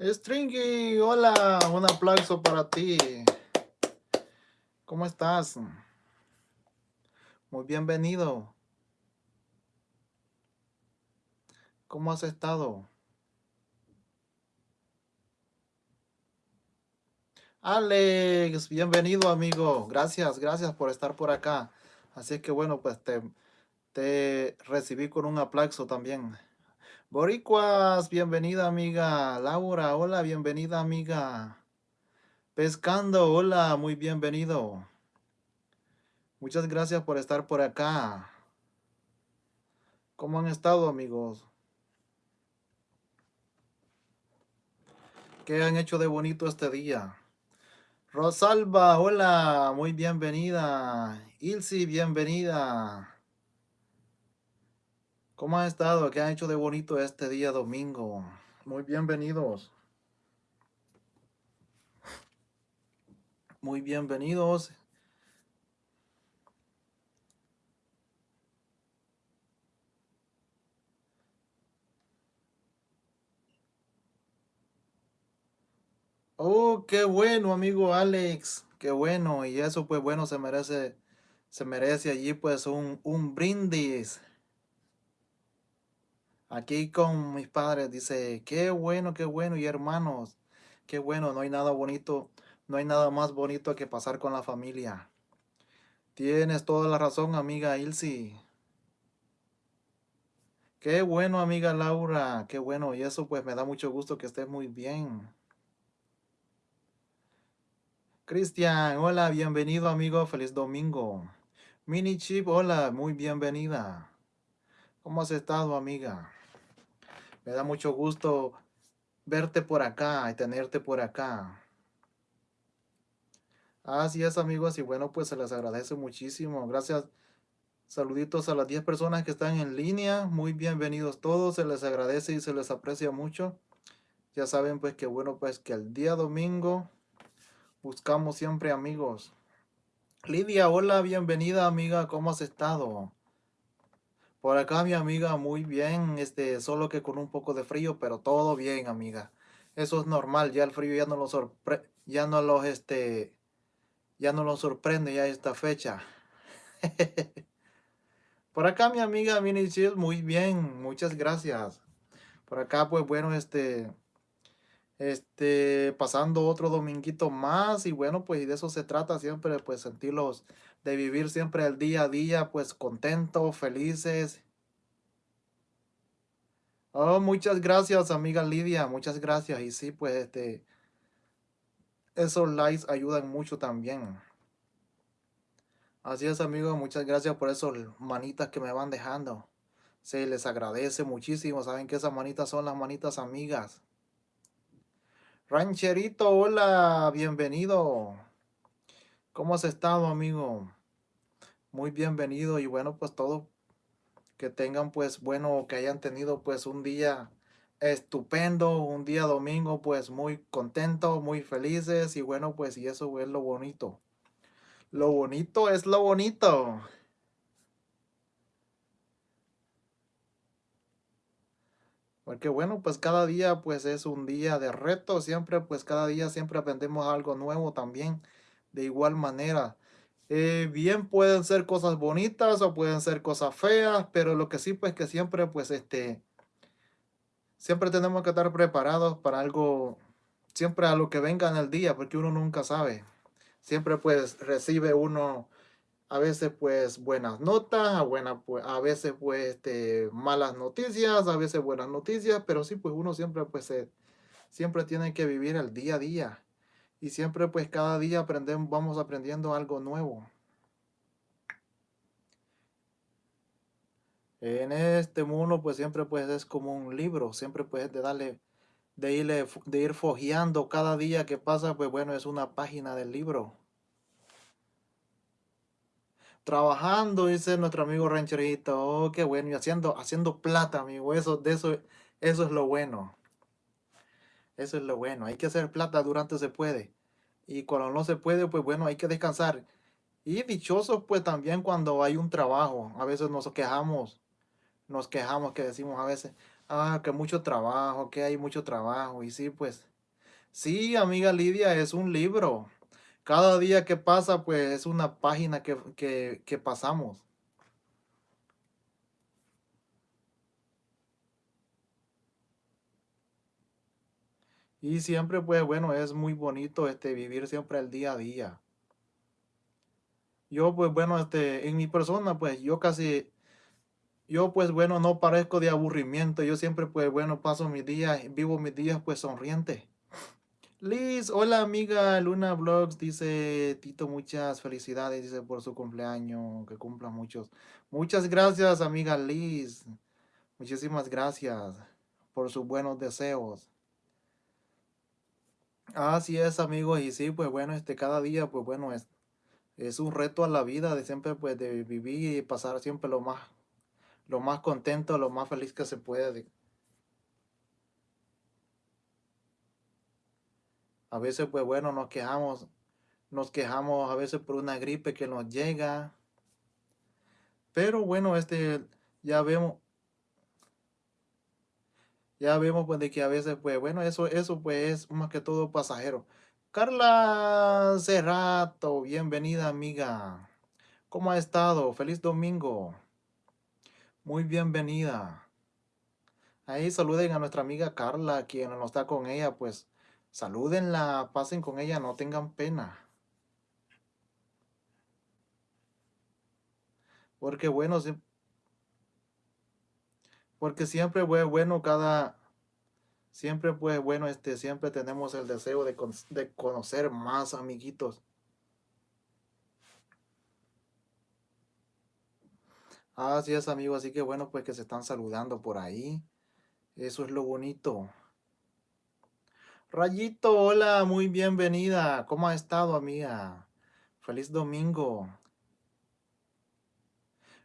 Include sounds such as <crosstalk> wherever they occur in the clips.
Stringy, hola, un aplauso para ti. ¿Cómo estás? Muy bienvenido. ¿Cómo has estado? Alex, bienvenido amigo. Gracias, gracias por estar por acá. Así que bueno, pues te, te recibí con un aplauso también. Boricuas, bienvenida amiga. Laura, hola, bienvenida amiga. Pescando, hola, muy bienvenido. Muchas gracias por estar por acá. ¿Cómo han estado amigos? ¿Qué han hecho de bonito este día? Rosalba, hola, muy bienvenida. Ilsi, bienvenida. ¿Cómo ha estado? ¿Qué han hecho de bonito este día domingo? Muy bienvenidos. Muy bienvenidos. Oh, qué bueno, amigo Alex. Qué bueno. Y eso, pues bueno, se merece, se merece allí, pues, un, un brindis. Aquí con mis padres dice, qué bueno, qué bueno, y hermanos, qué bueno, no hay nada bonito, no hay nada más bonito que pasar con la familia. Tienes toda la razón, amiga Ilsi. Qué bueno, amiga Laura, qué bueno, y eso pues me da mucho gusto que estés muy bien. Cristian, hola, bienvenido amigo, feliz domingo. Mini Chip, hola, muy bienvenida. ¿Cómo has estado, amiga? Me da mucho gusto verte por acá y tenerte por acá. Así es, amigos, y bueno, pues se les agradece muchísimo. Gracias. Saluditos a las 10 personas que están en línea. Muy bienvenidos todos. Se les agradece y se les aprecia mucho. Ya saben, pues, que bueno, pues, que el día domingo buscamos siempre amigos. Lidia, hola, bienvenida, amiga. ¿Cómo has estado? Por acá mi amiga, muy bien, este, solo que con un poco de frío, pero todo bien, amiga. Eso es normal, ya el frío ya no lo sorpre ya no los, este, ya no lo sorprende ya esta fecha. <laughs> Por acá mi amiga Mini muy bien, muchas gracias. Por acá, pues bueno, este, este, pasando otro dominguito más y bueno, pues de eso se trata siempre, pues sentirlos, de vivir siempre el día a día, pues contentos, felices. Oh, muchas gracias, amiga Lidia, muchas gracias. Y sí, pues este, esos likes ayudan mucho también. Así es, amigos, muchas gracias por esos manitas que me van dejando. Se les agradece muchísimo. Saben que esas manitas son las manitas amigas. Rancherito, hola, bienvenido. ¿Cómo has estado, amigo? Muy bienvenido y bueno, pues todo que tengan pues bueno, que hayan tenido pues un día estupendo, un día domingo pues muy contento, muy felices y bueno pues y eso es lo bonito. Lo bonito es lo bonito. Porque bueno, pues cada día pues es un día de reto, siempre pues cada día siempre aprendemos algo nuevo también, de igual manera. Eh, bien pueden ser cosas bonitas o pueden ser cosas feas, pero lo que sí pues que siempre pues este, siempre tenemos que estar preparados para algo, siempre a lo que venga en el día, porque uno nunca sabe. Siempre pues recibe uno a veces pues buenas notas, a, pues, a veces pues este, malas noticias, a veces buenas noticias, pero sí pues uno siempre pues siempre tiene que vivir el día a día y siempre pues cada día aprendemos, vamos aprendiendo algo nuevo. En este mundo pues siempre pues es como un libro, siempre pues de darle, de, irle, de ir fojeando cada día que pasa pues bueno es una página del libro trabajando, dice nuestro amigo rancherito. Oh, qué bueno. Y haciendo, haciendo plata, amigo. Eso, de eso, eso es lo bueno. Eso es lo bueno. Hay que hacer plata durante se puede. Y cuando no se puede, pues bueno, hay que descansar. Y dichosos, pues también cuando hay un trabajo. A veces nos quejamos. Nos quejamos que decimos a veces, ah, que mucho trabajo, que hay mucho trabajo. Y sí, pues, Sí, amiga Lidia, es un libro. Cada día que pasa, pues es una página que, que, que pasamos. Y siempre, pues bueno, es muy bonito este, vivir siempre el día a día. Yo, pues bueno, este, en mi persona, pues yo casi, yo pues bueno, no parezco de aburrimiento. Yo siempre, pues bueno, paso mis días, vivo mis días pues sonriente. Liz, hola amiga Luna Vlogs, dice Tito, muchas felicidades, dice por su cumpleaños, que cumpla muchos. Muchas gracias amiga Liz, muchísimas gracias por sus buenos deseos. Así es amigos, y sí, pues bueno, este cada día, pues bueno, es, es un reto a la vida de siempre, pues de vivir y pasar siempre lo más, lo más contento, lo más feliz que se puede. A veces, pues bueno, nos quejamos, nos quejamos a veces por una gripe que nos llega. Pero bueno, este, ya vemos, ya vemos pues de que a veces, pues bueno, eso, eso pues es más que todo pasajero. Carla Cerrato, bienvenida amiga. ¿Cómo ha estado? Feliz domingo. Muy bienvenida. Ahí saluden a nuestra amiga Carla, quien no está con ella, pues Salúdenla, pasen con ella, no tengan pena. Porque bueno, porque siempre fue bueno cada, siempre fue bueno, este, siempre tenemos el deseo de, de conocer más amiguitos. Así es, amigo, así que bueno, pues que se están saludando por ahí. Eso es lo bonito. Rayito, hola, muy bienvenida. ¿Cómo ha estado, amiga? Feliz domingo.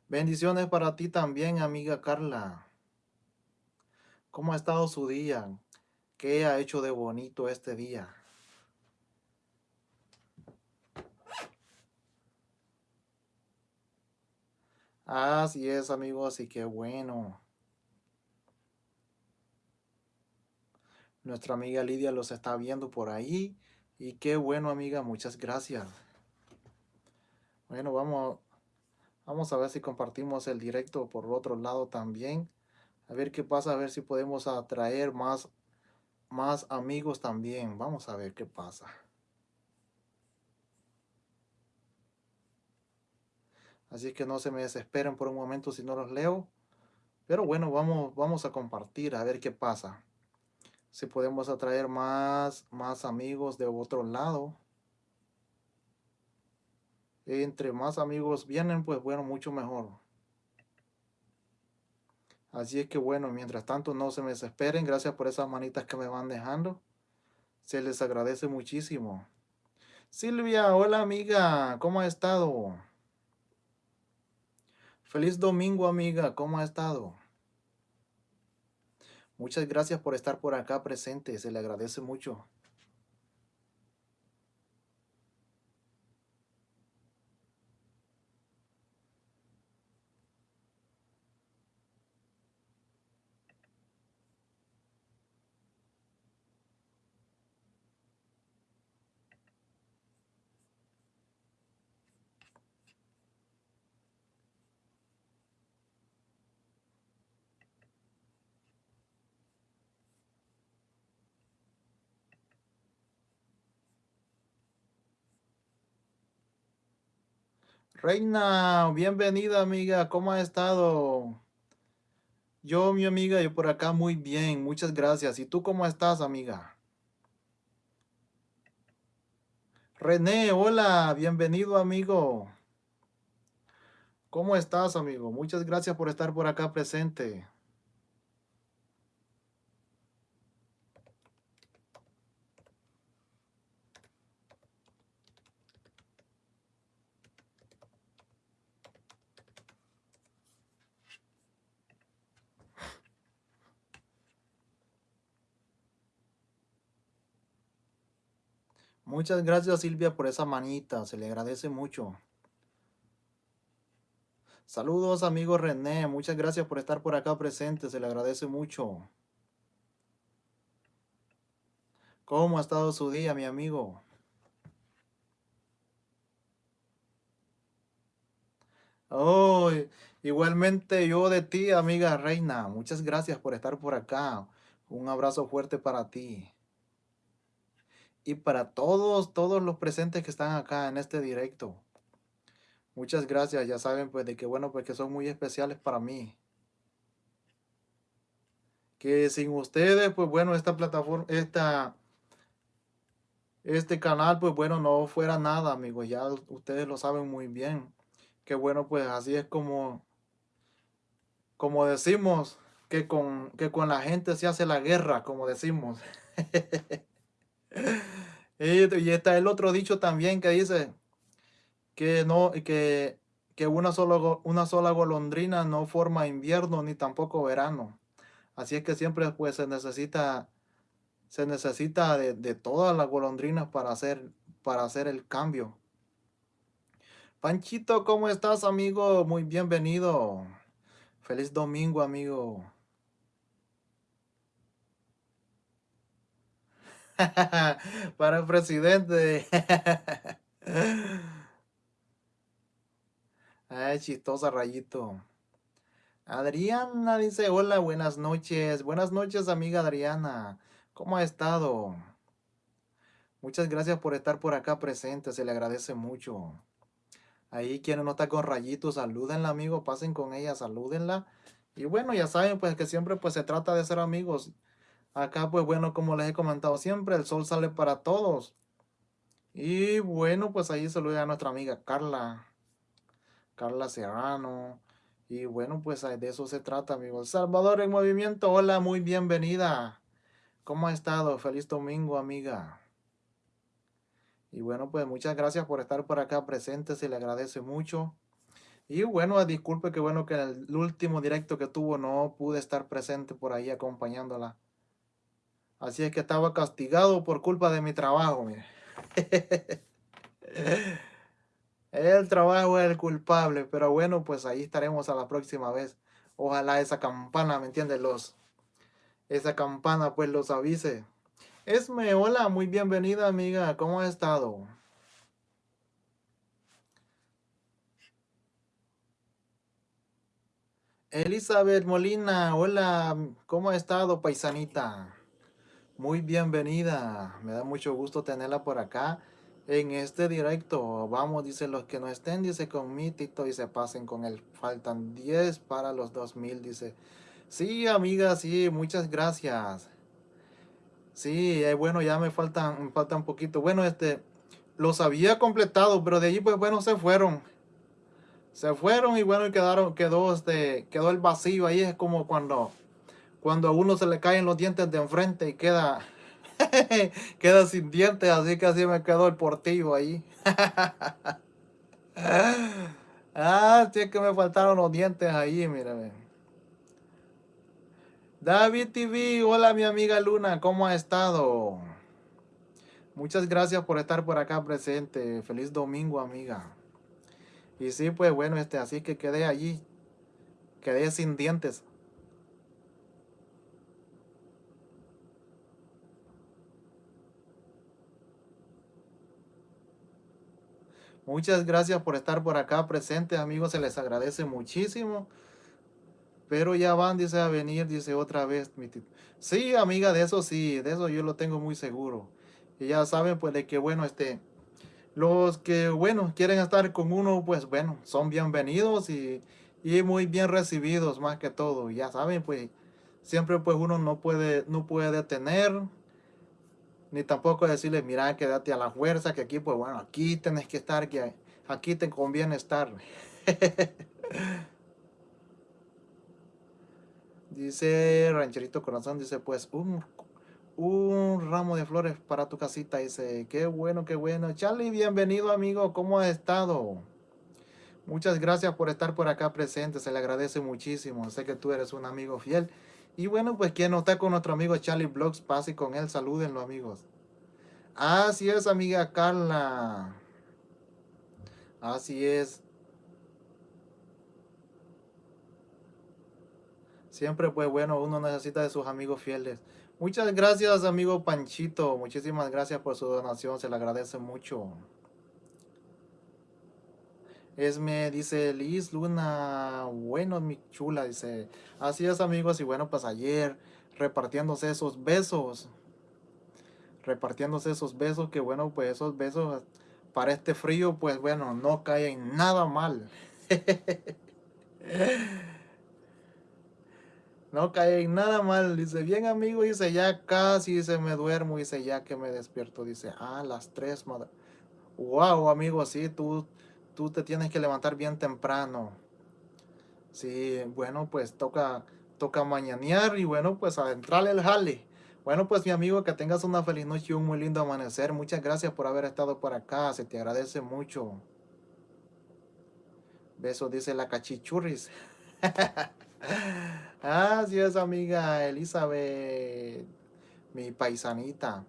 Bendiciones para ti también, amiga Carla. ¿Cómo ha estado su día? ¿Qué ha hecho de bonito este día? Así es, amigos, y qué bueno. Nuestra amiga Lidia los está viendo por ahí. Y qué bueno, amiga. Muchas gracias. Bueno, vamos, vamos a ver si compartimos el directo por otro lado también. A ver qué pasa, a ver si podemos atraer más, más amigos también. Vamos a ver qué pasa. Así que no se me desesperen por un momento si no los leo. Pero bueno, vamos, vamos a compartir a ver qué pasa si podemos atraer más, más amigos de otro lado. Entre más amigos vienen, pues bueno, mucho mejor. Así es que bueno, mientras tanto no se me desesperen. Gracias por esas manitas que me van dejando. Se les agradece muchísimo. Silvia, hola amiga, ¿cómo ha estado? Feliz domingo amiga, ¿cómo ha estado? Muchas gracias por estar por acá presente, se le agradece mucho. Reina, bienvenida amiga, ¿cómo ha estado? Yo, mi amiga, yo por acá muy bien, muchas gracias. ¿Y tú cómo estás, amiga? René, hola, bienvenido, amigo. ¿Cómo estás, amigo? Muchas gracias por estar por acá presente. Muchas gracias Silvia por esa manita, se le agradece mucho. Saludos amigo René, muchas gracias por estar por acá presente, se le agradece mucho. ¿Cómo ha estado su día, mi amigo? Oh, igualmente yo de ti, amiga reina. Muchas gracias por estar por acá. Un abrazo fuerte para ti. Y para todos, todos los presentes que están acá en este directo. Muchas gracias, ya saben pues de que bueno, pues que son muy especiales para mí. Que sin ustedes, pues bueno, esta plataforma, esta, este canal, pues bueno, no fuera nada, amigos. Ya ustedes lo saben muy bien. Que bueno, pues así es como, como decimos, que con, que con la gente se hace la guerra, como decimos. <laughs> <laughs> y, está el otro dicho también que dice que no, que, que una, solo, una sola golondrina no forma invierno ni tampoco verano. Así es que siempre pues se necesita, se necesita de, de todas las golondrinas para hacer, para hacer el cambio. Panchito, ¿cómo estás, amigo? Muy bienvenido. Feliz domingo, amigo. <laughs> Para el presidente. Ay, <laughs> chistosa, rayito. Adriana dice, hola, buenas noches. Buenas noches, amiga Adriana. ¿Cómo ha estado? Muchas gracias por estar por acá presente, se le agradece mucho. Ahí quien no está con rayitos, salúdenla, amigo, pasen con ella, salúdenla. Y bueno, ya saben, pues que siempre pues se trata de ser amigos. Acá, pues bueno, como les he comentado siempre, el sol sale para todos. Y bueno, pues ahí saluda a nuestra amiga Carla. Carla Serrano. Y bueno, pues de eso se trata, amigos. Salvador en movimiento, hola, muy bienvenida. ¿Cómo ha estado? Feliz domingo, amiga. Y bueno, pues muchas gracias por estar por acá presente, se le agradece mucho. Y bueno, disculpe que bueno que el último directo que tuvo no pude estar presente por ahí acompañándola. Así es que estaba castigado por culpa de mi trabajo, mire. <laughs> el trabajo es el culpable, pero bueno, pues ahí estaremos a la próxima vez. Ojalá esa campana, ¿me entiendes? Los, esa campana pues los avise. Esme, hola, muy bienvenida amiga, ¿cómo ha estado? Elizabeth Molina, hola, ¿cómo ha estado paisanita? Muy bienvenida, me da mucho gusto tenerla por acá en este directo. Vamos, dice los que no estén, dice con mi Tito y se pasen con él. Faltan 10 para los 2000, dice. Sí, amiga, sí, muchas gracias. Sí, eh, bueno, ya me faltan, me falta un poquito. Bueno, este, los había completado, pero de allí, pues bueno, se fueron. Se fueron y bueno, quedaron, quedó, este, quedó el vacío. Ahí es como cuando, cuando a uno se le caen los dientes de enfrente y queda, <laughs> queda sin dientes. Así que así me quedó el portillo ahí. <laughs> ah, sí es que me faltaron los dientes ahí, mírame. David TV, hola mi amiga Luna, ¿cómo ha estado? Muchas gracias por estar por acá presente. Feliz domingo, amiga. Y sí, pues bueno, este, así que quedé allí. Quedé sin dientes. Muchas gracias por estar por acá presente, amigos. Se les agradece muchísimo. Pero ya van, dice, a venir, dice otra vez. Sí, amiga, de eso sí, de eso yo lo tengo muy seguro. Y ya saben, pues, de que, bueno, este, los que, bueno, quieren estar con uno, pues, bueno, son bienvenidos y, y muy bien recibidos, más que todo. Ya saben, pues, siempre, pues, uno no puede, no puede detener, ni tampoco decirle, mira, quédate a la fuerza, que aquí, pues, bueno, aquí tenés que estar, que aquí te conviene estar. <laughs> Dice Rancherito Corazón, dice pues un, un ramo de flores para tu casita. Dice, qué bueno, qué bueno. Charlie, bienvenido amigo, ¿cómo ha estado? Muchas gracias por estar por acá presente, se le agradece muchísimo. Sé que tú eres un amigo fiel. Y bueno, pues quien no está con nuestro amigo Charlie Blogs, pase con él, salúdenlo amigos. Así es, amiga Carla. Así es. Siempre pues bueno, uno necesita de sus amigos fieles. Muchas gracias amigo Panchito, muchísimas gracias por su donación, se le agradece mucho. Esme dice Liz Luna, bueno mi chula, dice, así es amigos y bueno pues ayer repartiéndose esos besos, repartiéndose esos besos, que bueno pues esos besos para este frío pues bueno no caen nada mal. <laughs> No cae nada mal, dice, bien amigo, dice, ya casi, se me duermo, dice, ya que me despierto, dice, ah, las tres, madre. Wow, amigo, sí, tú, tú te tienes que levantar bien temprano. Sí, bueno, pues toca, toca mañanear y bueno, pues adentrarle el jale. Bueno, pues mi amigo, que tengas una feliz noche y un muy lindo amanecer. Muchas gracias por haber estado por acá, se te agradece mucho. Besos, dice la cachichurris. <laughs> Así es, amiga Elizabeth, mi paisanita.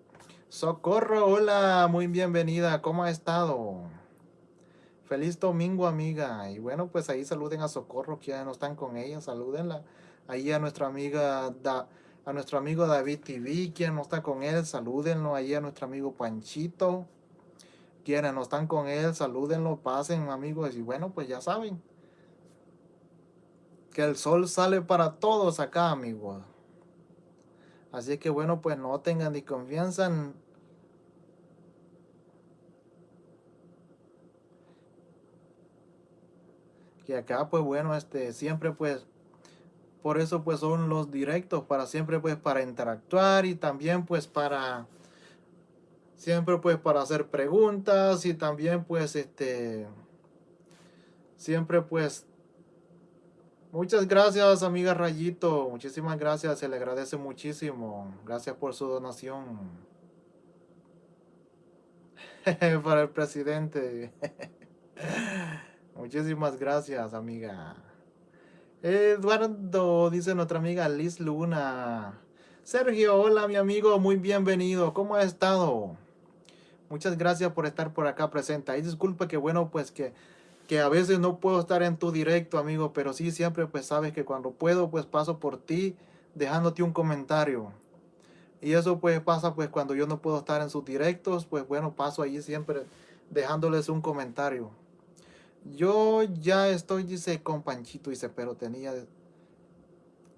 Socorro, hola, muy bienvenida, ¿cómo ha estado? Feliz domingo, amiga. Y bueno, pues ahí saluden a Socorro, que no están con ella, salúdenla. Ahí a nuestra amiga, da, a nuestro amigo David TV, quien no está con él, salúdenlo. Ahí a nuestro amigo Panchito, quienes no están con él, salúdenlo, pasen, amigos. Y bueno, pues ya saben que el sol sale para todos acá, amigos. Así que bueno, pues no tengan ni confianza en... Que acá, pues bueno, este, siempre pues... Por eso pues son los directos, para siempre pues para interactuar y también pues para... Siempre pues para hacer preguntas y también pues este... Siempre pues Muchas gracias, amiga Rayito. Muchísimas gracias, se le agradece muchísimo. Gracias por su donación. <laughs> Para el presidente. <laughs> Muchísimas gracias, amiga. Eduardo, dice nuestra amiga Liz Luna. Sergio, hola mi amigo, muy bienvenido. ¿Cómo ha estado? Muchas gracias por estar por acá presente. Y disculpe que bueno, pues que que a veces no puedo estar en tu directo, amigo, pero sí siempre pues sabes que cuando puedo pues paso por ti dejándote un comentario. Y eso pues pasa pues cuando yo no puedo estar en sus directos, pues bueno, paso allí siempre dejándoles un comentario. Yo ya estoy, dice, con Panchito, dice, pero tenía,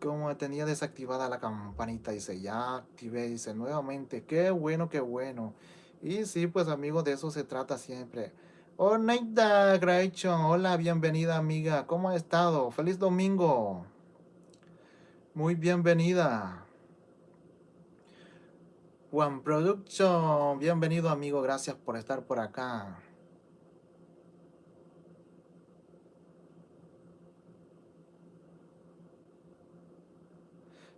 como tenía desactivada la campanita, dice, ya activé, dice, nuevamente, qué bueno, qué bueno. Y sí, pues amigos, de eso se trata siempre. Oh, Neida hola, bienvenida amiga, ¿cómo ha estado? Feliz domingo. Muy bienvenida. Juan Production, bienvenido amigo, gracias por estar por acá.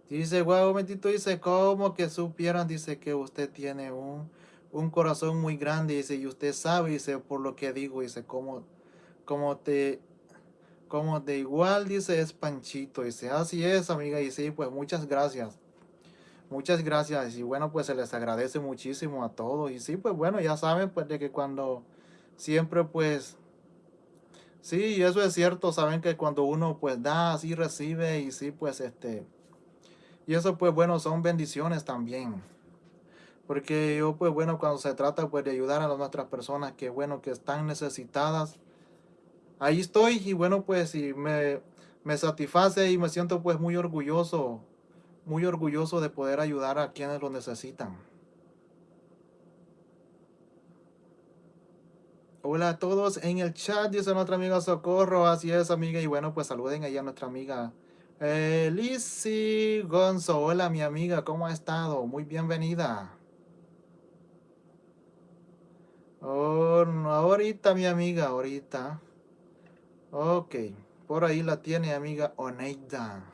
Dice, guau, momentito, dice, ¿cómo que supieran? Dice que usted tiene un un corazón muy grande, dice, y usted sabe, dice, por lo que digo, dice, como, como te, como de igual, dice, es Panchito, dice, así es, amiga, y sí, pues muchas gracias, muchas gracias, y bueno, pues se les agradece muchísimo a todos, y sí, pues bueno, ya saben, pues, de que cuando siempre, pues, sí, eso es cierto, saben que cuando uno, pues, da, así recibe, y sí, pues, este, y eso, pues, bueno, son bendiciones también. Porque yo, pues bueno, cuando se trata pues de ayudar a las otras personas que, bueno, que están necesitadas, ahí estoy y bueno, pues y me, me satisface y me siento pues muy orgulloso, muy orgulloso de poder ayudar a quienes lo necesitan. Hola a todos en el chat, dice nuestra amiga Socorro, así es amiga, y bueno, pues saluden ahí a nuestra amiga eh, Lizzy Gonzo, hola mi amiga, ¿cómo ha estado? Muy bienvenida. Oh, no, ahorita mi amiga, ahorita. Ok, por ahí la tiene amiga Oneida.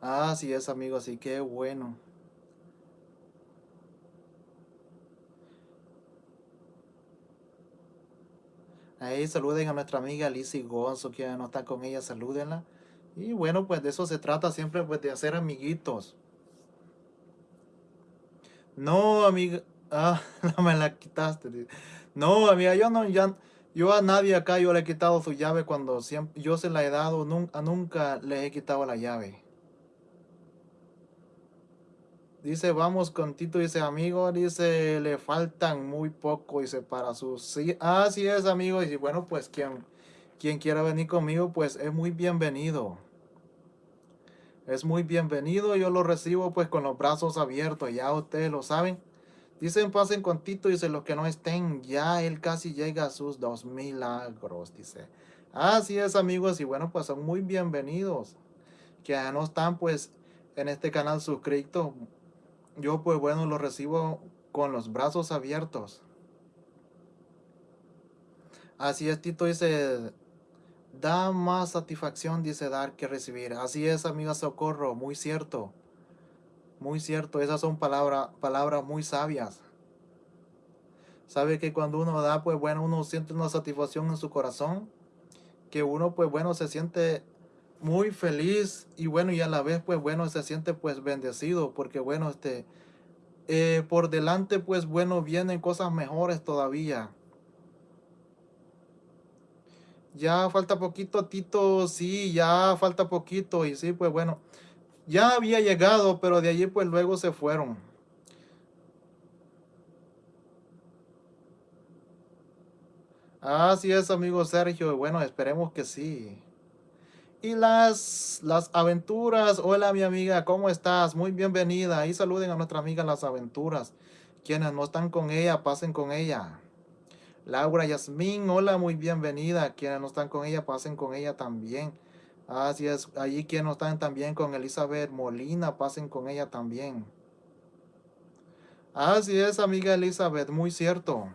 Ah, sí es amigo, así que bueno. Ahí saluden a nuestra amiga Lizzie Gonzo, que no está con ella, salúdenla. Y bueno, pues de eso se trata siempre, pues de hacer amiguitos. No, amiga, Ah, <laughs> no me la quitaste. No, amiga, yo no, ya, Yo a nadie acá yo le he quitado su llave cuando siempre, yo se la he dado, nunca, nunca le he quitado la llave. Dice, vamos con Tito, dice, amigo, dice, le faltan muy poco, dice, para sus... Sí, así es, amigo, y bueno, pues quien, quien quiera venir conmigo, pues es muy bienvenido. Es muy bienvenido, yo lo recibo pues con los brazos abiertos, ya ustedes lo saben. Dicen, pasen con Tito, dice, los que no estén, ya él casi llega a sus dos milagros, dice. Así es, amigos, y bueno, pues son muy bienvenidos. Que ya no están, pues, en este canal suscritos. Yo, pues, bueno, los recibo con los brazos abiertos. Así es, Tito dice, da más satisfacción, dice, dar que recibir. Así es, amiga Socorro, muy cierto. Muy cierto, esas son palabras muy sabias. Sabe que cuando uno da, pues bueno, uno siente una satisfacción en su corazón. Que uno, pues bueno, se siente muy feliz y bueno, y a la vez, pues bueno, se siente pues bendecido. Porque bueno, este, eh, por delante, pues bueno, vienen cosas mejores todavía. Ya falta poquito, Tito, sí, ya falta poquito. Y sí, pues bueno, ya había llegado, pero de allí pues luego se fueron. Así es, amigo Sergio. Bueno, esperemos que sí. Y las, las aventuras. Hola, mi amiga, ¿cómo estás? Muy bienvenida. Y saluden a nuestra amiga Las Aventuras. Quienes no están con ella, pasen con ella. Laura Yasmín, hola, muy bienvenida. Quienes no están con ella, pasen con ella también. Así es, allí quienes no están también con Elizabeth Molina, pasen con ella también. Así es, amiga Elizabeth, muy cierto.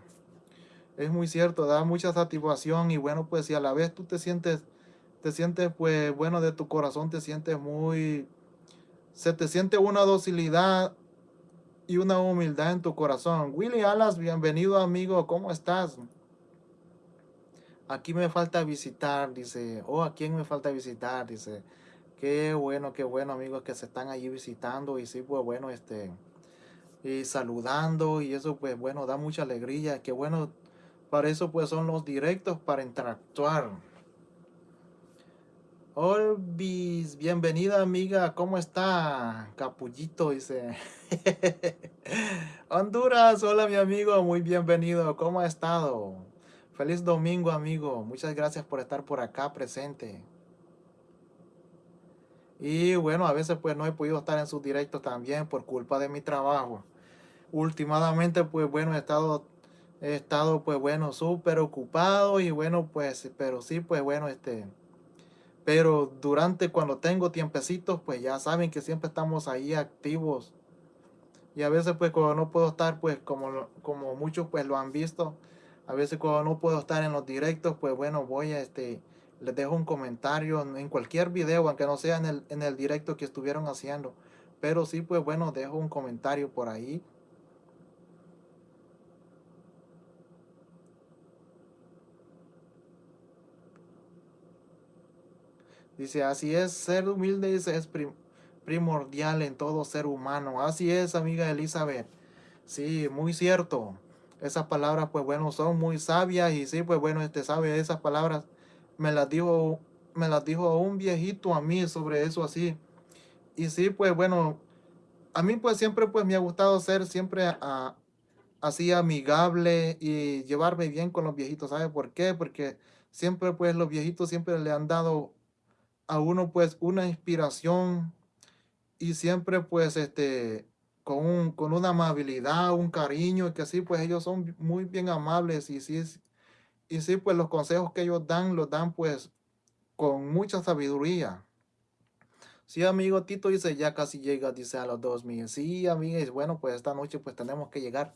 Es muy cierto, da mucha satisfacción y bueno, pues si a la vez tú te sientes, te sientes pues bueno de tu corazón, te sientes muy, se te siente una docilidad y una humildad en tu corazón. Willy Alas, bienvenido amigo, ¿cómo estás? Aquí me falta visitar, dice. Oh, ¿a quién me falta visitar? Dice. Qué bueno, qué bueno, amigos, que se están allí visitando. Y sí, pues bueno, este. Y saludando. Y eso, pues bueno, da mucha alegría. Qué bueno. Para eso, pues son los directos para interactuar. Olvis, bienvenida amiga, ¿cómo está? Capullito dice. <laughs> Honduras, hola mi amigo, muy bienvenido, ¿cómo ha estado? Feliz domingo, amigo. Muchas gracias por estar por acá presente. Y bueno, a veces pues no he podido estar en sus directos también por culpa de mi trabajo. Últimamente pues bueno, he estado, he estado pues bueno, súper ocupado y bueno pues, pero sí pues bueno, este... Pero durante cuando tengo tiempecitos, pues ya saben que siempre estamos ahí activos. Y a veces pues cuando no puedo estar, pues como, como muchos pues lo han visto, a veces cuando no puedo estar en los directos, pues bueno, voy a este, les dejo un comentario en cualquier video, aunque no sea en el, en el directo que estuvieron haciendo. Pero sí, pues bueno, dejo un comentario por ahí. Dice, así es, ser humilde es primordial en todo ser humano. Así es, amiga Elizabeth. Sí, muy cierto esas palabras pues bueno son muy sabias y sí pues bueno este sabe esas palabras me las dijo me las dijo un viejito a mí sobre eso así y sí pues bueno a mí pues siempre pues me ha gustado ser siempre así amigable y llevarme bien con los viejitos ¿sabe por qué? porque siempre pues los viejitos siempre le han dado a uno pues una inspiración y siempre pues este con, con una amabilidad, un cariño, que así pues ellos son muy bien amables y sí, y sí pues los consejos que ellos dan, los dan pues con mucha sabiduría. Sí, amigo Tito dice, ya casi llega, dice a los dos mil. Sí, amiga, bueno, pues esta noche pues tenemos que llegar.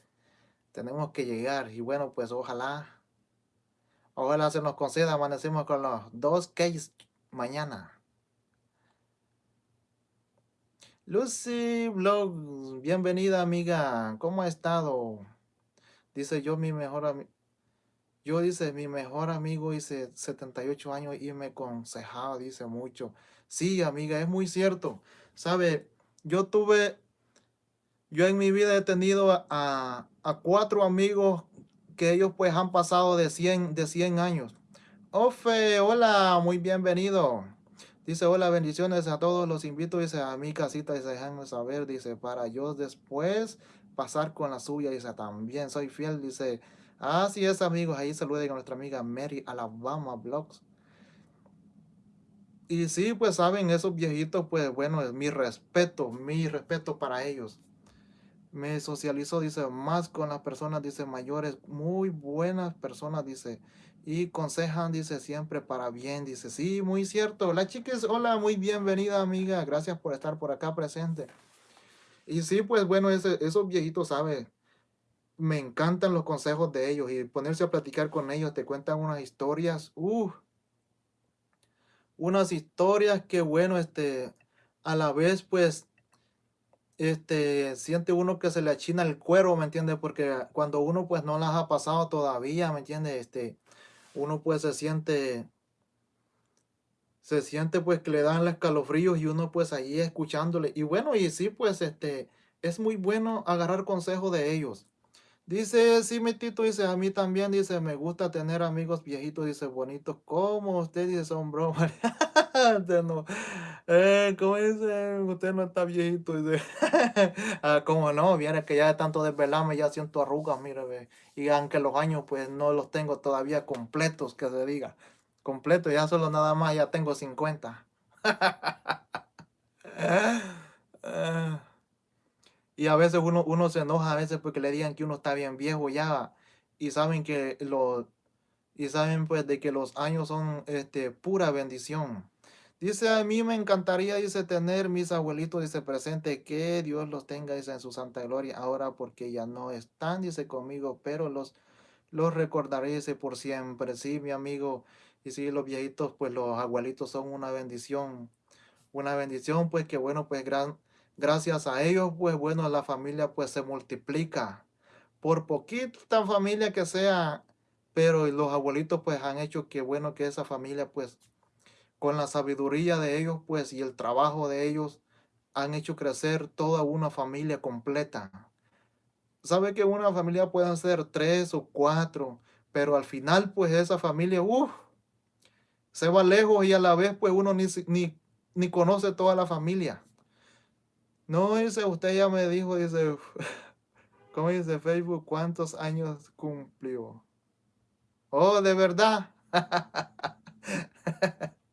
Tenemos que llegar. Y bueno, pues ojalá, ojalá se nos conceda, amanecemos con los dos case mañana. Lucy Vlogs, bienvenida amiga, ¿cómo ha estado? Dice yo mi mejor amigo, yo dice mi mejor amigo dice 78 años y me aconsejaba, dice mucho. Sí amiga, es muy cierto. Sabe, yo tuve, yo en mi vida he tenido a, a cuatro amigos que ellos pues han pasado de 100, de 100 años. Ofe, hola, muy bienvenido. Dice, hola, bendiciones a todos, los invito, dice, a mi casita, dice, déjenme saber, dice, para yo después pasar con la suya, dice, también soy fiel, dice, así es, amigos, ahí saluden a nuestra amiga Mary Alabama Blogs. Y sí, pues saben, esos viejitos, pues bueno, es mi respeto, mi respeto para ellos. Me socializo, dice, más con las personas, dice, mayores, muy buenas personas, dice, y consejan, dice, siempre para bien, dice, sí, muy cierto. La chica es, hola, muy bienvenida, amiga, gracias por estar por acá presente. Y sí, pues bueno, ese, esos viejitos, ¿sabe? Me encantan los consejos de ellos y ponerse a platicar con ellos, te cuentan unas historias, uh, unas historias que bueno, este, a la vez, pues, este, siente uno que se le achina el cuero, ¿me entiende? Porque cuando uno pues no las ha pasado todavía, ¿me entiende? Este, uno pues se siente, se siente pues que le dan los escalofríos y uno pues ahí escuchándole. Y bueno, y sí pues este, es muy bueno agarrar consejo de ellos. Dice, sí, mi tito, dice, a mí también, dice, me gusta tener amigos viejitos, dice, bonitos, como usted, dice, son bromas. <laughs> no, eh, ¿cómo dice? Usted no está viejito, dice. <laughs> ah, como no, viene que ya de tanto desvelarme, ya siento arrugas, mire, ve. Y aunque los años, pues, no los tengo todavía completos, que se diga. Completo, ya solo nada más, ya tengo 50. <laughs> Ah. Y a veces uno, uno se enoja a veces porque le digan que uno está bien viejo ya y saben que los y saben pues de que los años son este pura bendición. Dice a mí me encantaría dice tener mis abuelitos dice presente que Dios los tenga dice en su santa gloria ahora porque ya no están dice conmigo pero los los recordaré dice por siempre sí mi amigo y sí los viejitos pues los abuelitos son una bendición una bendición pues que bueno pues gran Gracias a ellos, pues bueno, la familia pues se multiplica. Por poquita familia que sea, pero los abuelitos pues han hecho que bueno que esa familia pues con la sabiduría de ellos pues y el trabajo de ellos han hecho crecer toda una familia completa. Sabe que una familia puede ser tres o cuatro, pero al final pues esa familia, uff, se va lejos y a la vez pues uno ni, ni, ni conoce toda la familia. No, dice, usted ya me dijo, dice, <laughs> ¿cómo dice Facebook? ¿Cuántos años cumplió? Oh, de verdad. <laughs>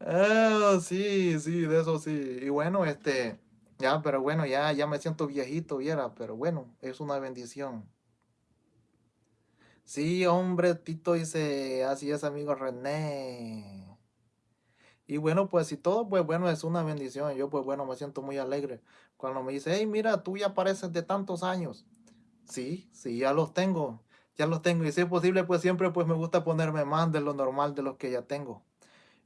oh, sí, sí, de eso sí. Y bueno, este, ya, pero bueno, ya, ya me siento viejito, viera, pero bueno, es una bendición. Sí, hombre, Tito dice, así es, amigo René. Y bueno, pues si todo, pues bueno, es una bendición. Yo pues bueno, me siento muy alegre cuando me dice, hey, mira, tú ya pareces de tantos años. Sí, sí, ya los tengo, ya los tengo. Y si es posible, pues siempre pues me gusta ponerme más de lo normal de los que ya tengo.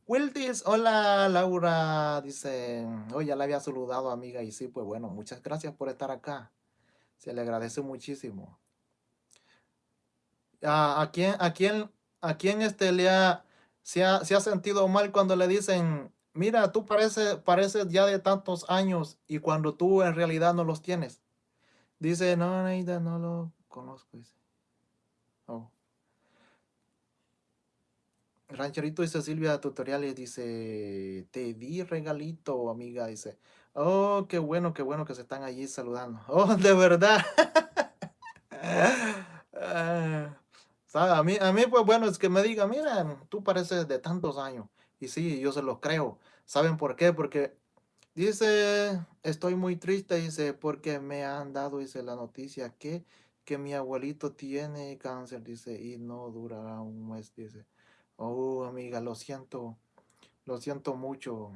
Wildis, hola Laura, dice, hoy oh, ya la había saludado amiga y sí, pues bueno, muchas gracias por estar acá. Se le agradece muchísimo. ¿A, a quién, a quién, a quién este le ha se ha, sentido mal cuando le dicen, mira, tú pareces, pareces ya de tantos años y cuando tú en realidad no los tienes. Dice, no, Neida, no lo conozco. Dice. Oh. Rancherito dice Silvia Tutoriales, dice, te di regalito, amiga, dice. Oh, qué bueno, qué bueno que se están allí saludando. <laughs> Oh, de verdad. Ah. A mí, a mí, pues bueno, es que me diga, mira, tú pareces de tantos años. Y sí, yo se los creo. ¿Saben por qué? Porque dice, estoy muy triste, dice, porque me han dado, dice, la noticia que, que mi abuelito tiene cáncer, dice, y no durará un mes, dice. Oh, amiga, lo siento, lo siento mucho.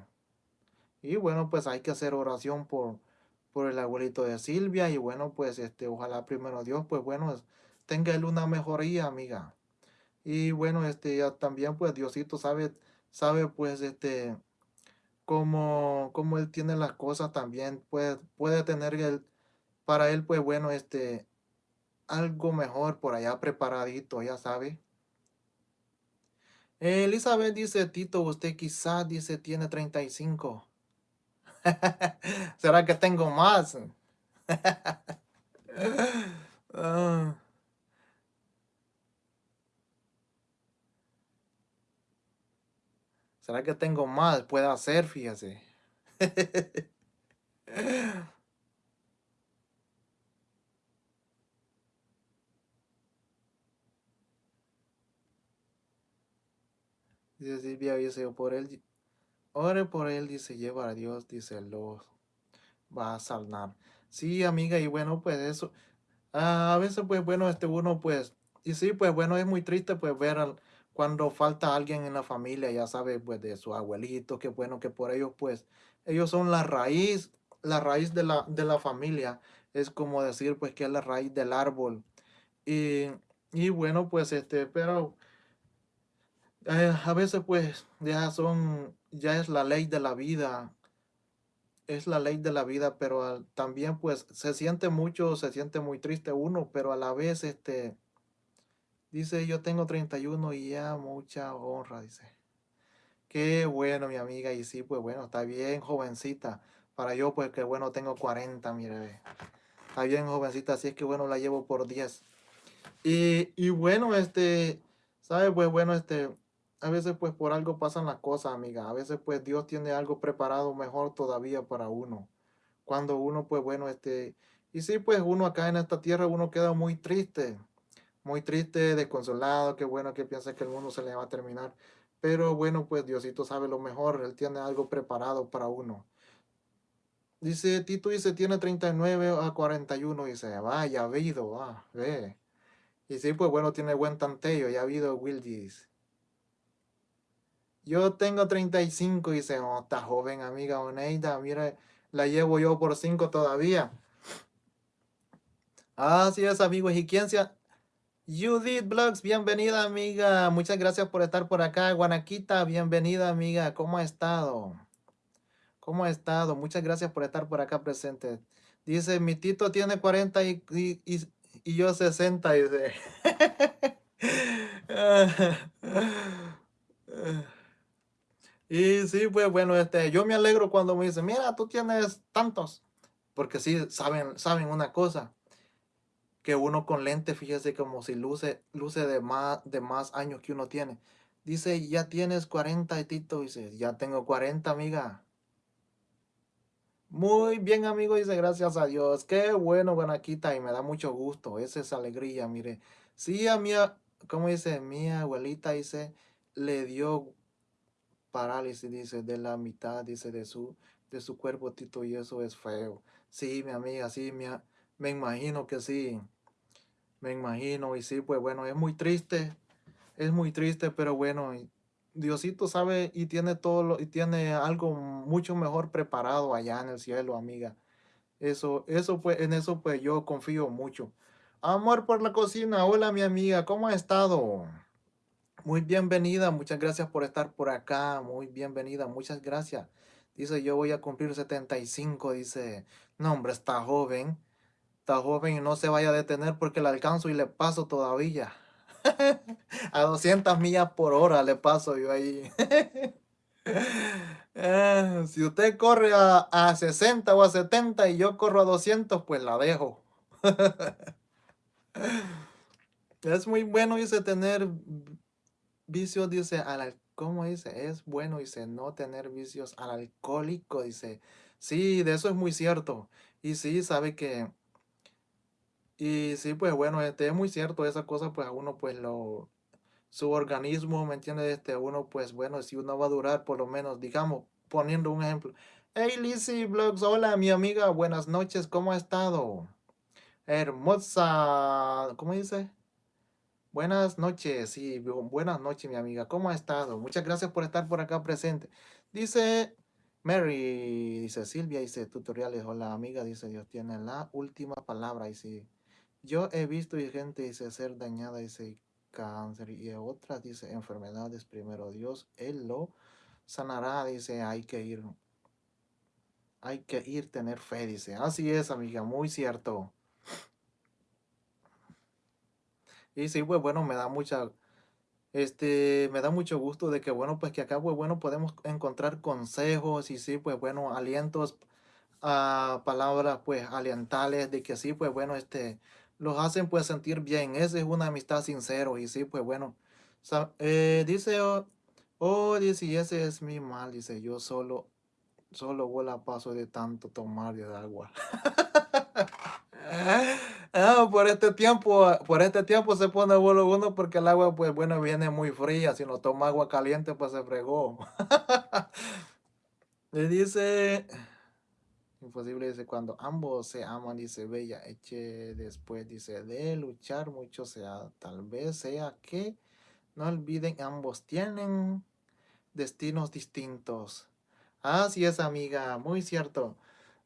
Y bueno, pues hay que hacer oración por, por el abuelito de Silvia. Y bueno, pues este, ojalá primero Dios, pues bueno, tenga él una mejoría, amiga. Y bueno, este, ya también pues Diosito sabe, sabe pues este, cómo, cómo él tiene las cosas también, puede, puede tener el, para él pues bueno, este, algo mejor por allá preparadito, ya sabe. Elizabeth dice, Tito, usted quizás dice tiene 35. <laughs> ¿Será que tengo más? <laughs> Ah. ¿Será que tengo más? Puede hacer, fíjese. <laughs> Dice Silvia, dice, por él, ore por él, dice, lleva a Dios, dice, lo va a sanar. Sí, amiga, y bueno, pues eso, ah, a veces, pues bueno, este uno, pues, y sí, pues bueno, es muy triste, pues ver al, cuando falta alguien en la familia, ya sabe, pues de su abuelito, qué bueno que por ellos, pues, ellos son la raíz, la raíz de la, de la familia, es como decir, pues, que es la raíz del árbol. Y, y bueno, pues, este, pero eh, a veces, pues, ya son, ya es la ley de la vida, es la ley de la vida, pero también, pues, se siente mucho, se siente muy triste uno, pero a la vez, este, dice, yo tengo 31 y ya mucha honra, dice. Qué bueno, mi amiga, y sí, pues bueno, está bien, jovencita. Para yo, pues que bueno, tengo 40, mire. Está bien, jovencita, así es que bueno, la llevo por 10. Y, y bueno, este, ¿sabe? Pues bueno, este, a veces pues por algo pasan las cosas, amiga. A veces pues Dios tiene algo preparado mejor todavía para uno. Cuando uno, pues bueno, este, y sí, pues uno acá en esta tierra, uno queda muy triste muy triste, desconsolado, qué bueno que piensa que el mundo se le va a terminar. Pero bueno, pues Diosito sabe lo mejor, Él tiene algo preparado para uno. Dice, Tito dice, tiene 39 a 41, dice, vaya, ha habido, ah, ve. Y sí, pues bueno, tiene buen tanteo, ya ha habido Will dice. Yo tengo 35, dice, oh, está joven, amiga Oneida, mire, la llevo yo por 5 todavía. Así es, amigos, ¿y se, Judith Blogs, bienvenida amiga. Muchas gracias por estar por acá. Guanaquita, bienvenida amiga. ¿Cómo ha estado? ¿Cómo ha estado? Muchas gracias por estar por acá presente. Dice, mi tito tiene 40 y, y, y, y yo 60. Dice. <laughs> y sí, pues bueno, este, yo me alegro cuando me dicen, mira, tú tienes tantos. Porque sí, saben, saben una cosa que uno con lente, fíjese como si luce, luce de más, de más años que uno tiene. Dice, ya tienes 40 y Tito, dice, ya tengo 40, amiga. Muy bien, amigo, dice, gracias a Dios. Qué bueno, Guanaquita, y me da mucho gusto. Esa es alegría, mire. Sí, a mi, como dice, mi abuelita, dice, le dio parálisis, dice, de la mitad, dice, de su, de su cuerpo, Tito, y eso es feo. Sí, mi amiga, sí, me imagino que sí. Me imagino, y sí, pues bueno, es muy triste, es muy triste, pero bueno, Diosito sabe y tiene todo lo, y tiene algo mucho mejor preparado allá en el cielo, amiga. Eso, eso pues, en eso pues yo confío mucho. Amor por la cocina, hola mi amiga, ¿cómo ha estado? Muy bienvenida, muchas gracias por estar por acá, muy bienvenida, muchas gracias. Dice, yo voy a cumplir 75, dice, no hombre, está joven está joven y no se vaya a detener porque le alcanzo y le paso todavía. <laughs> a 200 millas por hora le paso yo ahí. <laughs> Eh, si usted corre a, a 60 o a 70 y yo corro a 200, pues la dejo. <laughs> es muy bueno, dice, tener vicios, dice, al, ¿cómo dice? Es bueno, dice, no tener vicios al alcohólico, dice. Sí, de eso es muy cierto. Y sí, sabe que y sí, pues bueno, este es muy cierto, esa cosa pues a uno pues lo, su organismo, ¿me entiende Este, uno pues bueno, si uno va a durar por lo menos, digamos, poniendo un ejemplo. Hey Lizzy Vlogs, hola mi amiga, buenas noches, ¿cómo ha estado? Hermosa, ¿cómo dice? Buenas noches, sí, buenas noches mi amiga, ¿cómo ha estado? Muchas gracias por estar por acá presente. Dice Mary, dice Silvia, dice tutoriales, hola amiga, dice Dios tiene la última palabra, sí. Yo he visto gente dice ser dañada, dice cáncer y otras dice enfermedades. Primero Dios, Él lo sanará, dice hay que ir. Hay que ir, tener fe, dice. Así es, amiga, muy cierto. Y sí, pues bueno, me da mucha, este, me da mucho gusto de que bueno, pues que acá pues bueno podemos encontrar consejos y sí, pues bueno, alientos, a ah, palabras pues alientales de que sí, pues bueno, este, los hacen pues sentir bien. Esa es una amistad sincero y sí, pues bueno. Eh, dice Oh, dice, y ese es mi mal, dice, yo solo, solo vuela paso de tanto tomar de agua. <laughs> Ah, por este tiempo, por este tiempo se pone bueno uno porque el agua, pues bueno, viene muy fría. Si no toma agua caliente, pues se fregó. <laughs> Le dice, imposible, dice, cuando ambos se aman, dice Bella, eche después, dice, de luchar mucho sea, tal vez sea que no olviden, ambos tienen destinos distintos. Así es, amiga, muy cierto.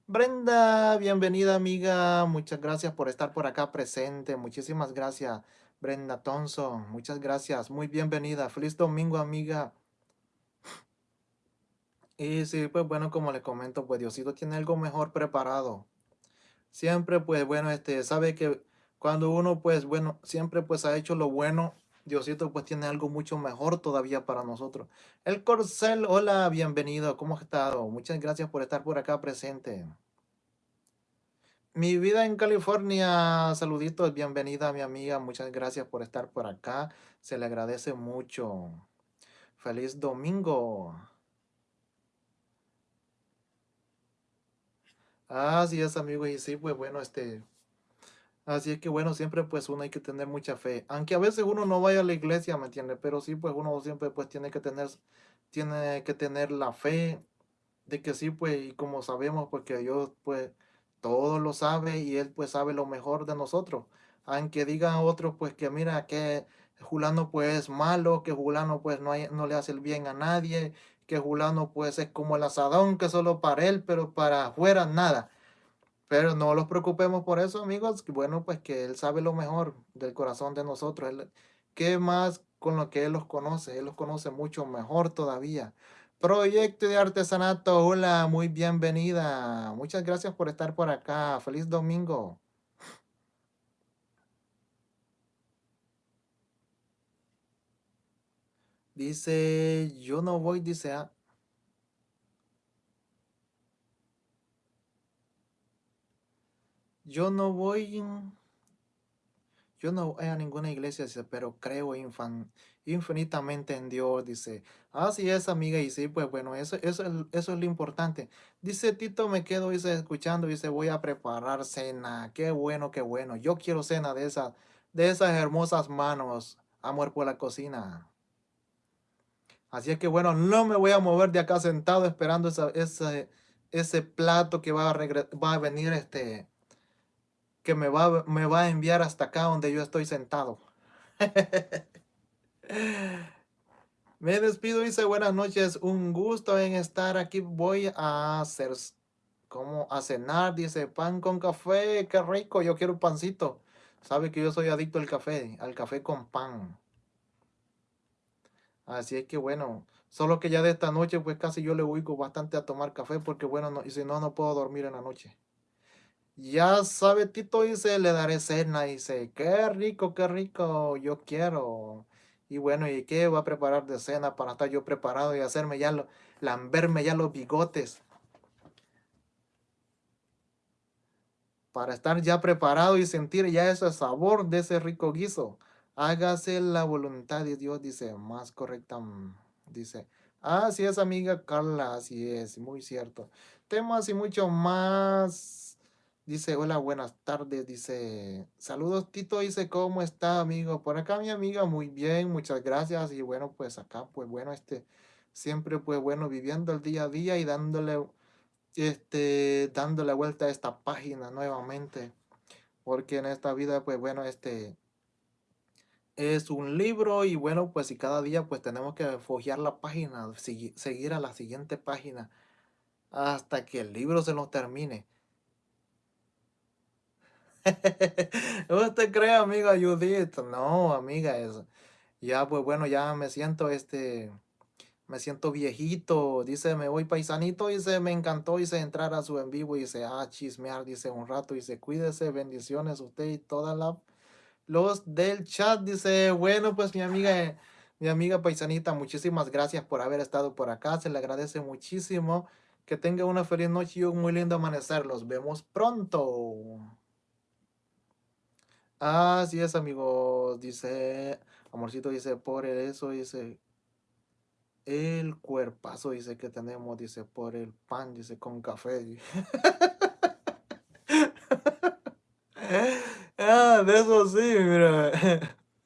Brenda, bienvenida amiga, muchas gracias por estar por acá presente, muchísimas gracias Brenda Thompson, muchas gracias, muy bienvenida, feliz domingo amiga. Y sí, pues bueno, como les comento, pues Diosito tiene algo mejor preparado. Siempre pues bueno, este, sabe que cuando uno pues bueno, siempre pues ha hecho lo bueno, Diosito pues tiene algo mucho mejor todavía para nosotros. El Corcel, hola, bienvenido, ¿cómo has estado? Muchas gracias por estar por acá presente. Mi vida en California, saluditos, bienvenida mi amiga, muchas gracias por estar por acá, se le agradece mucho. Feliz domingo. Así es, amigo, y sí, pues bueno, este, Así que bueno, siempre pues uno hay que tener mucha fe. Aunque a veces uno no vaya a la iglesia, ¿me entiende? Pero sí, pues uno siempre pues tiene que tener, tiene que tener la fe de que sí, pues, y como sabemos, pues que Dios pues todo lo sabe y Él pues sabe lo mejor de nosotros. Aunque digan otros pues que mira que Julano pues es malo, que Julano pues no, hay, no le hace el bien a nadie, que Julano pues es como el asadón que solo para él, pero para afuera nada. Pero no los preocupemos por eso, amigos. Bueno, pues que Él sabe lo mejor del corazón de nosotros. Él, ¿Qué más con lo que Él los conoce? Él los conoce mucho mejor todavía. Proyecto de Artesanato, hola, muy bienvenida. Muchas gracias por estar por acá. Feliz domingo. Dice, yo no voy, dice, Yo no voy, yo no voy a ninguna iglesia, pero creo infinitamente en Dios, dice. Así es, amiga, y sí, pues bueno, eso, eso, eso es lo importante. Dice Tito, me quedo, dice, escuchando, dice, voy a preparar cena. Qué bueno, qué bueno. Yo quiero cena de esas, de esas hermosas manos. Amor por la cocina. Así es que bueno, no me voy a mover de acá sentado esperando ese, ese plato que va a, va a venir este que me va, me va a enviar hasta acá donde yo estoy sentado. <laughs> me despido, dice buenas noches, un gusto en estar aquí. Voy a hacer como a cenar, dice pan con café, qué rico, yo quiero un pancito. Sabe que yo soy adicto al café, al café con pan. Así es que bueno, solo que ya de esta noche pues casi yo le ubico bastante a tomar café porque bueno, no, y si no, no puedo dormir en la noche. Ya sabe, Tito dice, le daré cena, dice, qué rico, qué rico, yo quiero. Y bueno, ¿y qué va a preparar de cena para estar yo preparado y hacerme ya, lo, lamberme ya los bigotes? Para estar ya preparado y sentir ya ese sabor de ese rico guiso. Hágase la voluntad de Dios, dice, más correcta, mm, dice. Así es, amiga Carla, así es, muy cierto. Temas y mucho más Dice, hola, buenas tardes. Dice, saludos Tito. Dice, ¿cómo está, amigo? Por acá, mi amiga, muy bien, muchas gracias. Y bueno, pues acá, pues bueno, este, siempre, pues bueno, viviendo el día a día y dándole, este, dándole vuelta a esta página nuevamente. Porque en esta vida, pues bueno, este, es un libro y bueno, pues y cada día, pues tenemos que fojear la página, seguir a la siguiente página hasta que el libro se nos termine. <laughs> ¿Usted cree, amiga Judith? No, amiga, eso. Ya, pues bueno, ya me siento, este, me siento viejito. Dice, me voy paisanito. Dice, me encantó. Dice, entrar a su en vivo. Dice, ah, chismear. Dice, un rato. Dice, cuídese, bendiciones usted y toda la... Los del chat. Dice, bueno, pues mi amiga, mi amiga paisanita, muchísimas gracias por haber estado por acá. Se le agradece muchísimo. Que tenga una feliz noche y un muy lindo amanecer. Los vemos pronto. Así es, amigos. Dice, amorcito dice, por eso, dice. El cuerpazo, dice que tenemos, dice, por el pan, dice, con café. <laughs> ah, de eso sí, mira.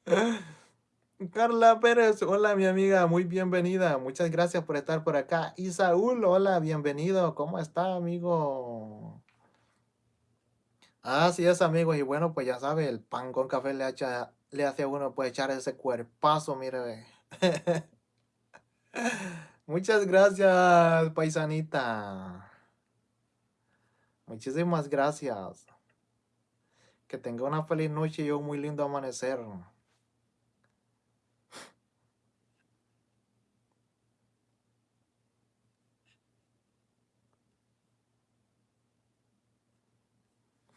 <laughs> Carla Pérez, hola mi amiga, muy bienvenida. Muchas gracias por estar por acá. Y Saúl, hola, bienvenido. ¿Cómo está, amigo? Así es, amigos. Y bueno, pues ya sabe, el pan con café le, le hace a uno pues echar ese cuerpazo, mire. <laughs> Muchas gracias, paisanita. Muchísimas gracias. Que tenga una feliz noche y un muy lindo amanecer.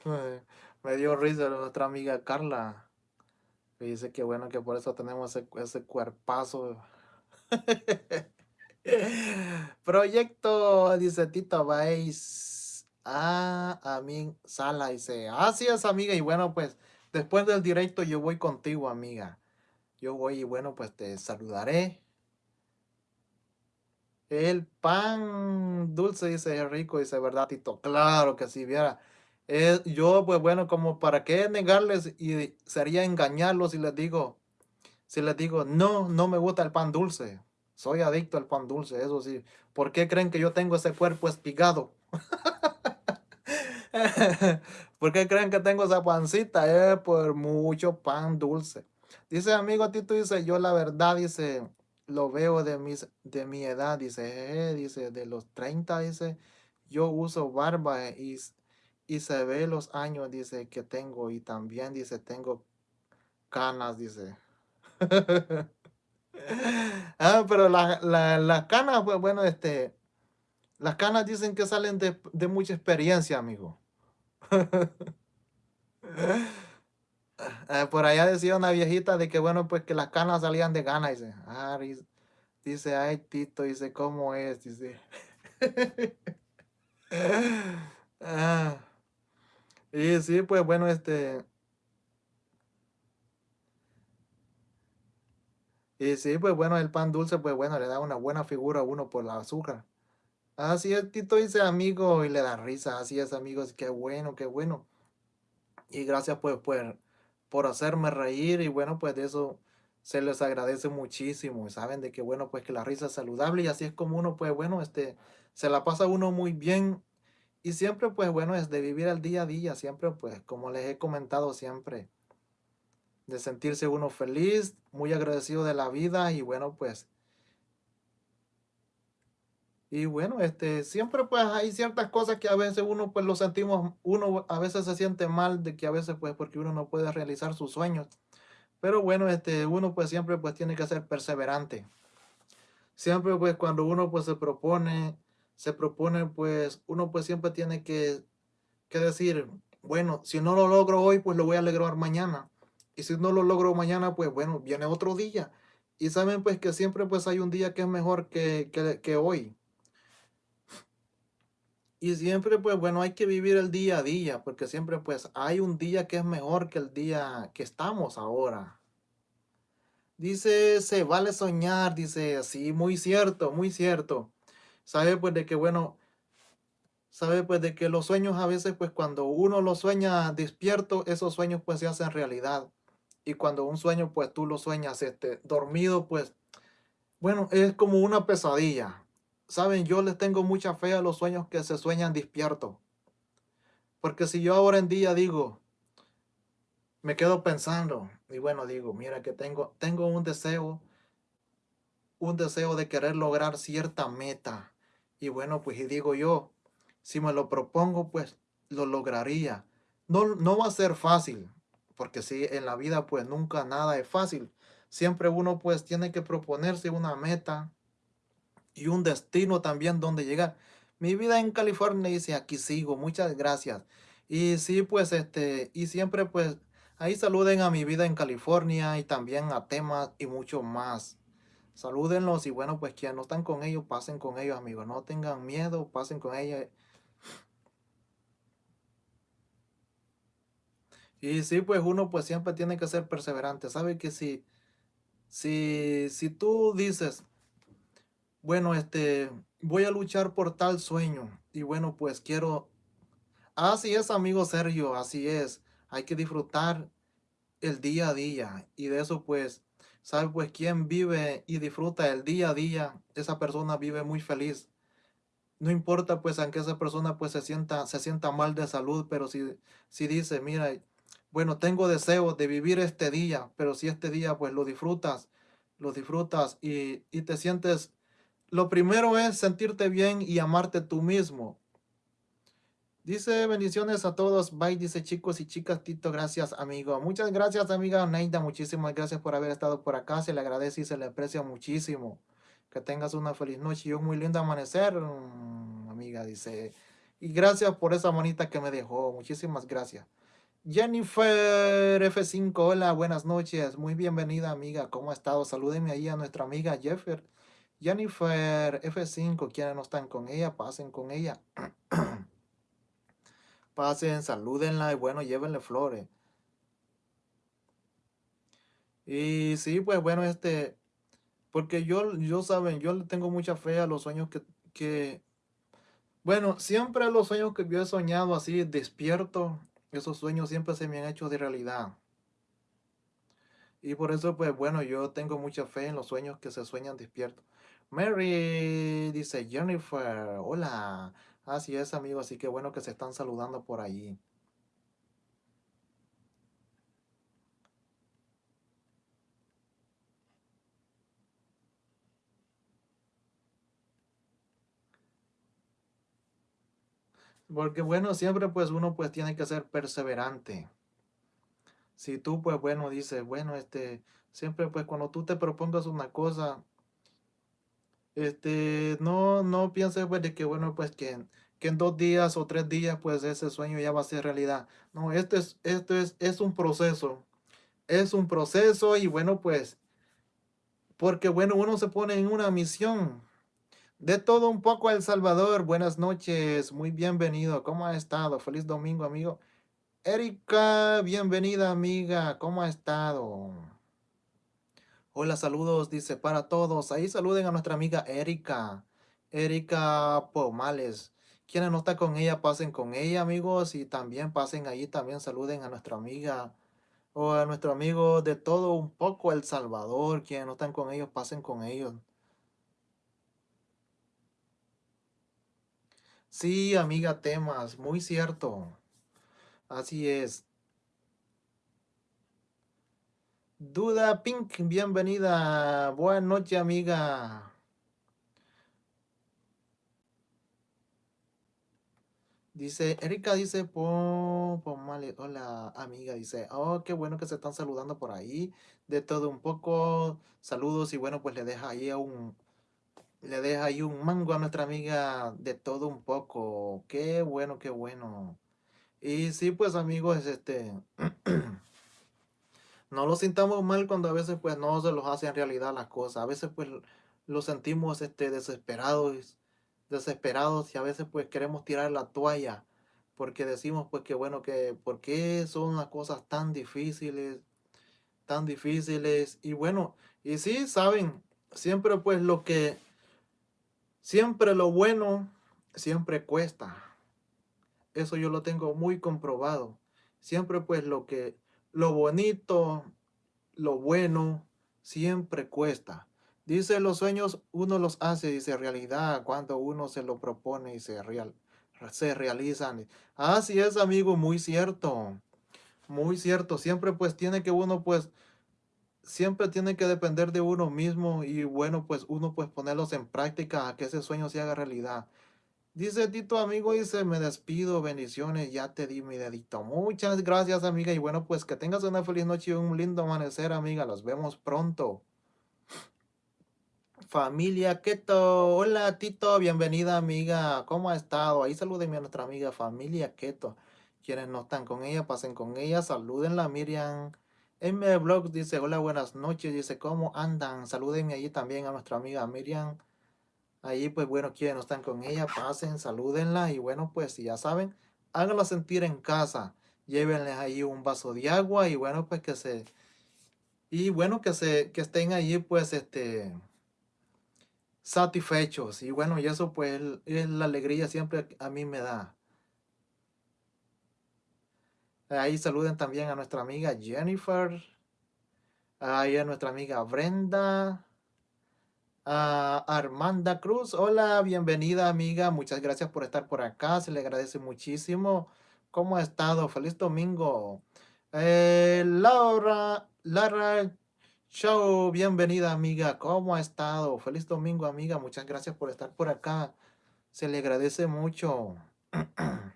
<laughs> Me dio risa nuestra amiga Carla. Que dice que bueno que por eso tenemos ese, ese cuerpazo. <laughs> Proyecto, dice Tito Vais. Ah, a mí Sala dice, así es amiga. Y bueno, pues después del directo yo voy contigo, amiga. Yo voy y bueno, pues te saludaré. El pan dulce, dice rico, dice, ¿verdad, Tito? Claro que sí, viera. Yo, pues bueno, como para qué negarles y sería engañarlos si les digo, si les digo, no, no me gusta el pan dulce. Soy adicto al pan dulce, eso sí. ¿Por qué creen que yo tengo ese cuerpo espigado? <laughs> ¿Por qué creen que tengo esa pancita? Es por mucho pan dulce. Dice amigo Tito, dice, yo la verdad, dice, lo veo de, mis, de mi edad, dice, eh, dice, de los 30, dice, yo uso barba y, y se ve los años, dice, que tengo y también, dice, tengo canas, dice. <laughs> ah, pero las la, canas, pues bueno, este, las canas dicen que salen de, de mucha experiencia, amigo. <laughs> Ah, por allá decía una viejita de que bueno, pues que las canas salían de ganas, dice, ah, dice, ay, Tito, dice, ¿cómo es? Dice. <laughs> ah. Y sí, pues bueno, este, Y sí, pues bueno, el pan dulce, pues bueno, le da una buena figura a uno por la azúcar. Así es, Tito dice amigo y le da risa. Así es, amigos, qué bueno, qué bueno. Y gracias pues, pues por hacerme reír y bueno, pues de eso se les agradece muchísimo. Saben de que bueno, pues que la risa es saludable y así es como uno, pues bueno, este, se la pasa uno muy bien. Y siempre, pues bueno, es de vivir el día a día, siempre, pues como les he comentado siempre de sentirse uno feliz, muy agradecido de la vida y bueno, pues y bueno, este, siempre pues hay ciertas cosas que a veces uno pues lo sentimos, uno a veces se siente mal de que a veces pues porque uno no puede realizar sus sueños. Pero bueno, este, uno pues siempre pues tiene que ser perseverante. Siempre pues cuando uno pues se propone, se propone pues uno pues siempre tiene que, que decir, bueno, si no lo logro hoy pues lo voy a lograr mañana. Y si no lo logro mañana, pues bueno, viene otro día. Y saben pues que siempre pues hay un día que es mejor que, que, hoy. Y siempre pues bueno, hay que vivir el día a día, porque siempre pues hay un día que es mejor que el día que estamos ahora. Dice, se vale soñar, dice, sí, muy cierto, muy cierto. Sabe pues de que bueno, sabe pues de que los sueños a veces pues cuando uno los sueña despierto, esos sueños pues se hacen realidad y cuando un sueño, pues tú lo sueñas este, dormido, pues, bueno, es como una pesadilla. Saben, yo les tengo mucha fe a los sueños que se sueñan despiertos. Porque si yo ahora en día digo, me quedo pensando, y bueno, digo, mira que tengo, tengo un deseo, un deseo de querer lograr cierta meta. Y bueno, pues y digo yo, si me lo propongo, pues lo lograría. No, no va a ser fácil, porque si en la vida pues nunca nada es fácil. Siempre uno pues tiene que proponerse una meta y un destino también donde llegar. Mi vida en California dice, aquí sigo, muchas gracias. Y sí, pues este, y siempre pues ahí saluden a mi vida en California y también a temas y mucho más. Salúdenlos y bueno, pues quienes no están con ellos, pasen con ellos, amigos. No tengan miedo, pasen con ellos. Y sí, pues uno pues siempre tiene que ser perseverante. Sabe que si, si, si tú dices, bueno, este, voy a luchar por tal sueño. Y bueno, pues quiero, así es, amigo Sergio, así es. Hay que disfrutar el día a día. Y de eso, pues, ¿sabe? Pues quien vive y disfruta el día a día, esa persona vive muy feliz. No importa, pues, aunque esa persona, pues, se sienta, se sienta mal de salud, pero si, si dice, mira, bueno, tengo deseo de vivir este día, pero si este día, pues, lo disfrutas, lo disfrutas y, y te sientes lo primero es sentirte bien y amarte tú mismo. Dice bendiciones a todos. Bye, dice chicos y chicas. Tito, gracias, amigo. Muchas gracias, amiga Neida. Muchísimas gracias por haber estado por acá. Se le agradece y se le aprecia muchísimo. Que tengas una feliz noche y un muy lindo amanecer, mm, amiga, dice. Y gracias por esa monita que me dejó. Muchísimas gracias. Jennifer F5, hola, buenas noches. Muy bienvenida, amiga. ¿Cómo ha estado? Salúdenme ahí a nuestra amiga Jeffer. Jennifer F5, quienes no están con ella, pasen con ella. <clears throat> pasen, salúdenla y bueno, llévenle flores. Y sí, pues bueno, este, porque yo, yo saben, yo le tengo mucha fe a los sueños que, que, bueno, siempre los sueños que yo he soñado así despierto, esos sueños siempre se me han hecho de realidad. Y por eso, pues bueno, yo tengo mucha fe en los sueños que se sueñan despiertos. Mary dice, Jennifer, hola. Así es, amigo, así que bueno que se están saludando por ahí. Porque bueno, siempre pues uno pues tiene que ser perseverante. Si tú pues bueno dices, bueno, este, siempre pues cuando tú te propongas una cosa, este, no, no pienses pues de que bueno, pues que, que en dos días o tres días pues ese sueño ya va a ser realidad. No, esto es, esto es, es un proceso. Es un proceso y bueno pues, porque bueno, uno se pone en una misión. De todo un poco El Salvador, buenas noches, muy bienvenido, ¿cómo ha estado? Feliz domingo, amigo. Erika, bienvenida, amiga, ¿cómo ha estado? Hola, saludos, dice para todos. Ahí saluden a nuestra amiga Erika. Erika Pomales. Quienes no están con ella, pasen con ella, amigos. Y también pasen ahí, también saluden a nuestra amiga o a nuestro amigo de todo un poco El Salvador. Quienes no están con ellos, pasen con ellos. Sí, amiga Temas, muy cierto. Así es. Duda Pink, bienvenida. Buenas noches, amiga. Dice, Erika dice, hola amiga, dice, oh, qué bueno que se están saludando por ahí, de todo un poco, saludos y bueno, pues le deja ahí un, le deja ahí un mango a nuestra amiga de todo un poco, qué bueno, qué bueno. Y sí, pues amigos, este, <clears throat> no lo sintamos mal cuando a veces pues no se los hacen realidad las cosas. A veces pues lo sentimos este, desesperados, desesperados y a veces pues queremos tirar la toalla porque decimos pues que bueno que por qué son las cosas tan difíciles, tan difíciles y bueno, y sí, saben, siempre pues lo que, siempre lo bueno, siempre cuesta. Eso yo lo tengo muy comprobado. Siempre pues lo que lo bonito, lo bueno, siempre cuesta. Dice, los sueños uno los hace, dice, realidad, cuando uno se lo propone y se, real, se realizan. Así es, amigo, muy cierto. Muy cierto. Siempre pues tiene que uno pues, siempre tiene que depender de uno mismo y bueno, pues uno pues ponerlos en práctica a que ese sueño se haga realidad. Dice Tito, amigo, dice, me despido, bendiciones, ya te di mi dedito. Muchas gracias, amiga, y bueno, pues que tengas una feliz noche y un lindo amanecer, amiga. Los vemos pronto. Familia Keto, hola Tito, bienvenida amiga, ¿cómo ha estado? Ahí salúdenme a nuestra amiga Familia Keto. Quienes no están con ella, pasen con ella, salúdenla Miriam. M Blog dice, hola, buenas noches, dice, ¿cómo andan? Salúdenme allí también a nuestra amiga Miriam. Ahí, pues bueno, quienes no están con ella, pasen, salúdenla y bueno, pues ya saben, háganla sentir en casa. Llévenles ahí un vaso de agua y bueno, pues que se... Y bueno, que se que estén allí, pues, este... satisfechos. Y bueno, y eso pues es la alegría siempre a mí me da. Ahí saluden también a nuestra amiga Jennifer. Ahí a nuestra amiga Brenda. Armanda Cruz. Hola, bienvenida amiga. Muchas gracias por estar por acá. Se le agradece muchísimo. ¿Cómo ha estado? Feliz domingo. Eh, Laura, Lara Show, bienvenida amiga. ¿Cómo ha estado? Feliz domingo amiga. Muchas gracias por estar por acá. Se le agradece mucho. <clears throat>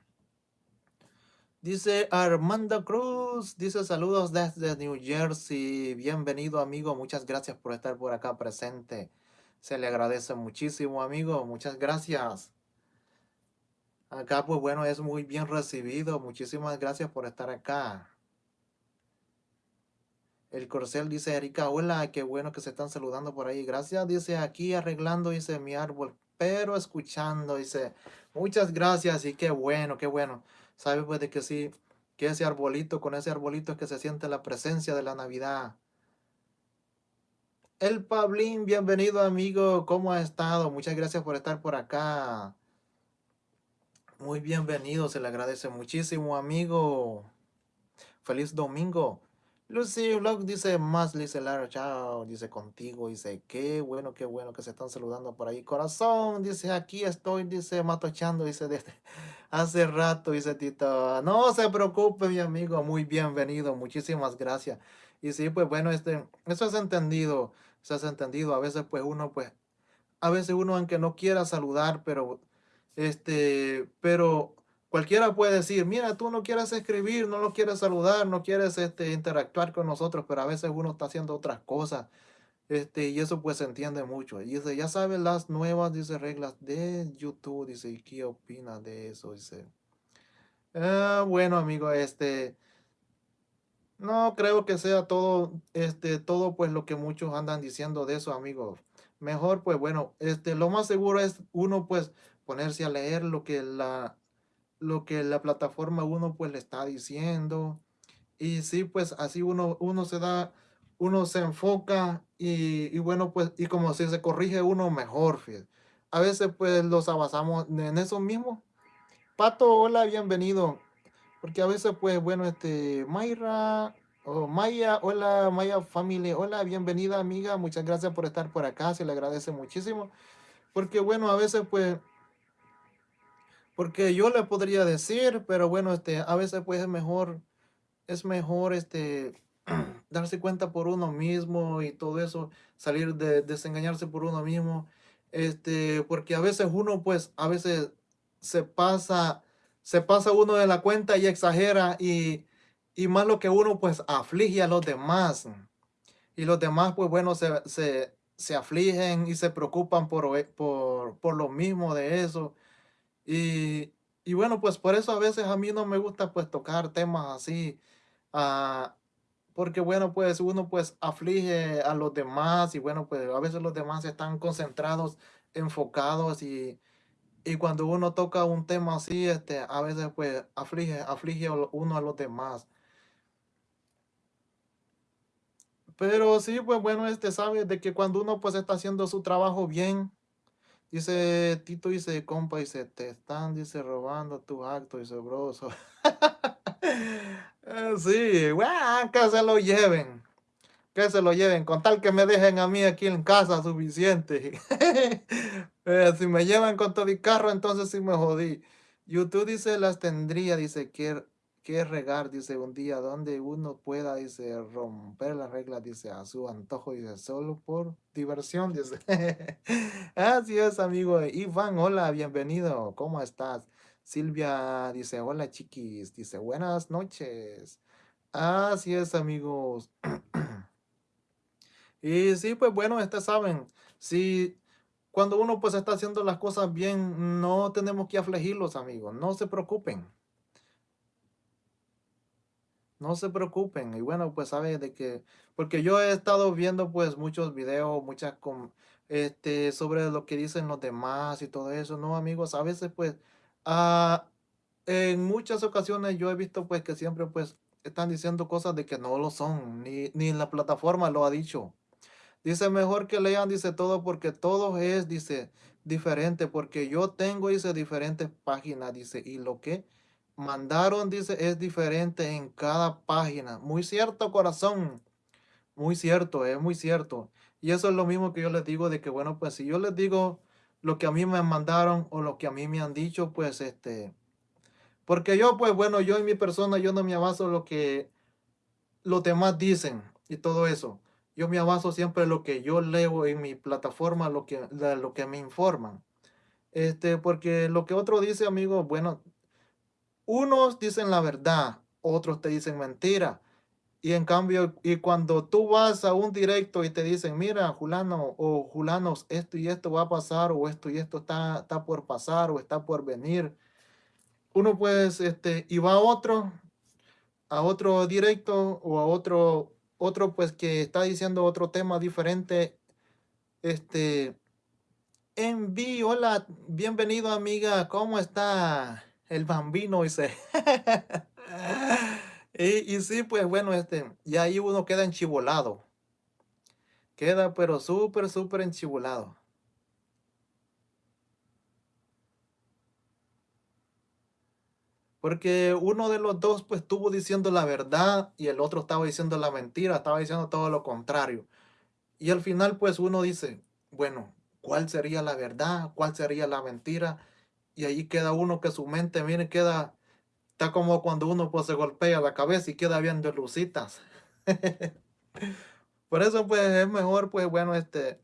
Dice Armando Cruz, dice saludos desde New Jersey. Bienvenido amigo, muchas gracias por estar por acá presente. Se le agradece muchísimo amigo, muchas gracias. Acá pues bueno, es muy bien recibido. Muchísimas gracias por estar acá. El corcel dice Erika, hola, qué bueno que se están saludando por ahí. Gracias, dice aquí arreglando, dice mi árbol, pero escuchando, dice, muchas gracias y qué bueno, qué bueno. Sabe pues de que sí, que ese arbolito, con ese arbolito es que se siente la presencia de la Navidad. El Pablín, bienvenido amigo, ¿cómo ha estado? Muchas gracias por estar por acá. Muy bienvenido, se le agradece muchísimo amigo. Feliz domingo. Lucy Vlog dice más, dice Lara, chao, dice contigo, dice, qué bueno, qué bueno que se están saludando por ahí. Corazón, dice, aquí estoy, dice, matochando, dice, <laughs> desde hace rato, dice Tito. No se preocupe, mi amigo, muy bienvenido, muchísimas gracias. Y sí, pues bueno, este, eso es entendido, eso es entendido. A veces, pues uno, pues, a veces uno, aunque no quiera saludar, pero, este, pero Cualquiera puede decir, mira, tú no quieres escribir, no lo quieres saludar, no quieres este, interactuar con nosotros, pero a veces uno está haciendo otras cosas. Este, y eso pues se entiende mucho. Y dice, ya sabes las nuevas, dice, reglas de YouTube, dice, ¿y qué opina de eso? Dice, ah, bueno, amigo, este, no creo que sea todo, este, todo pues lo que muchos andan diciendo de eso, amigo. Mejor, pues bueno, este, lo más seguro es uno pues ponerse a leer lo que la, lo que la plataforma uno pues le está diciendo. Y sí, pues así uno, uno se da, uno se enfoca y, bueno, pues, y como si se corrige uno mejor, A veces pues los avanzamos en eso mismo. Pato, hola, bienvenido. Porque a veces pues, bueno, este, Mayra, o Maya, hola, Maya familia, hola, bienvenida amiga, muchas gracias por estar por acá, se le agradece muchísimo. Porque bueno, a veces pues porque yo le podría decir, pero bueno, este, a veces pues es mejor, es mejor este, <clears throat> darse cuenta por uno mismo y todo eso, salir de desengañarse por uno mismo, este, porque a veces uno pues, a veces se pasa, se pasa uno de la cuenta y exagera y, y más lo que uno pues aflige a los demás. Y los demás pues bueno, se, se, se afligen y se preocupan por, por, por lo mismo de eso. Y, y bueno, pues por eso a veces a mí no me gusta pues tocar temas así, ah, porque bueno, pues uno pues aflige a los demás y bueno, pues a veces los demás están concentrados, enfocados y, y cuando uno toca un tema así, este, a veces pues aflige, aflige uno a los demás. Pero sí, pues bueno, este sabe de que cuando uno pues está haciendo su trabajo bien, Dice Tito, dice compa, dice, te están, dice, robando tu acto, dice, broso. <laughs> Sí, bueno, que se lo lleven. Que se lo lleven, con tal que me dejen a mí aquí en casa suficiente. <laughs> Eh, si me llevan con todo el carro, entonces sí me jodí. YouTube dice, las tendría, dice, que que regar, dice, un día donde uno pueda, dice, romper las reglas, dice, a su antojo, dice, solo por diversión, dice. <laughs> Así es, amigo. Iván, hola, bienvenido, ¿cómo estás? Silvia dice, hola, chiquis, dice, buenas noches. Así es, amigos. <clears throat> y sí, pues bueno, ustedes saben, si cuando uno pues está haciendo las cosas bien, no tenemos que afligirlos, amigos, no se preocupen. No se preocupen. Y bueno, pues sabe de que, porque yo he estado viendo pues muchos videos, muchas con, este, sobre lo que dicen los demás y todo eso, ¿no, amigos? A veces pues, ah, en muchas ocasiones yo he visto pues que siempre pues están diciendo cosas de que no lo son, ni, ni la plataforma lo ha dicho. Dice, mejor que lean, dice todo, porque todo es, dice, diferente, porque yo tengo, dice, diferentes páginas, dice, y lo que mandaron, dice, es diferente en cada página. Muy cierto, corazón. Muy cierto, es muy cierto. Y eso es lo mismo que yo les digo de que, bueno, pues si yo les digo lo que a mí me mandaron o lo que a mí me han dicho, pues este, porque yo, pues bueno, yo en mi persona, yo no me abaso lo que los demás dicen y todo eso. Yo me abaso siempre lo que yo leo en mi plataforma, lo que, lo que me informan. Este, porque lo que otro dice, amigo, bueno, unos dicen la verdad, otros te dicen mentira. Y en cambio, y cuando tú vas a un directo y te dicen, mira, Julano o Julanos, esto y esto va a pasar, o esto y esto está, está por pasar, o está por venir. Uno pues, este, y va a otro, a otro directo, o a otro, otro pues que está diciendo otro tema diferente. Este, enví, hola, bienvenido amiga, ¿cómo está el bambino? Dice. <laughs> Y, y sí, pues bueno, este, y ahí uno queda enchivolado. Queda pero súper, súper enchivolado. Porque uno de los dos pues estuvo diciendo la verdad y el otro estaba diciendo la mentira, estaba diciendo todo lo contrario. Y al final pues uno dice, bueno, ¿cuál sería la verdad? ¿Cuál sería la mentira? Y ahí queda uno que su mente, mire, queda Está como cuando uno pues se golpea la cabeza y queda viendo lucitas. <laughs> Por eso pues es mejor pues bueno este,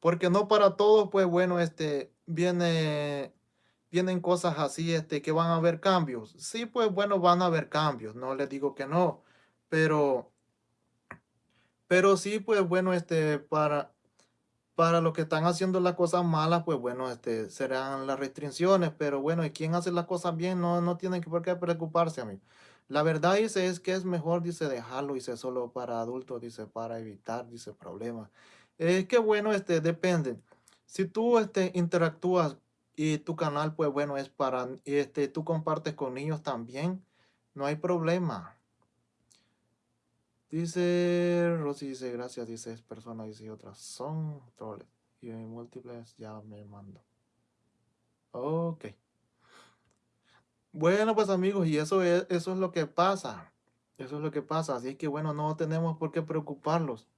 porque no para todos pues bueno este, viene, vienen cosas así este, que van a haber cambios. Sí pues bueno van a haber cambios, no les digo que no, pero, pero sí pues bueno este, para, para los que están haciendo las cosas malas, pues bueno, este, serán las restricciones, pero bueno, y quien hace las cosas bien no, no tienen por qué preocuparse, amigo. La verdad dice es que es mejor, dice, dejarlo, dice, solo para adultos, dice, para evitar, dice, problemas. Es que bueno, este, depende. Si tú, este, interactúas y tu canal, pues bueno, es para, este, tú compartes con niños también, no hay problema. Dice, Rosy dice, gracias, dice, es persona, dice, otras son troles. Y en múltiples ya me mando. Ok. Bueno, pues amigos, y eso es, eso es lo que pasa. Eso es lo que pasa. Así que bueno, no tenemos por qué preocuparlos.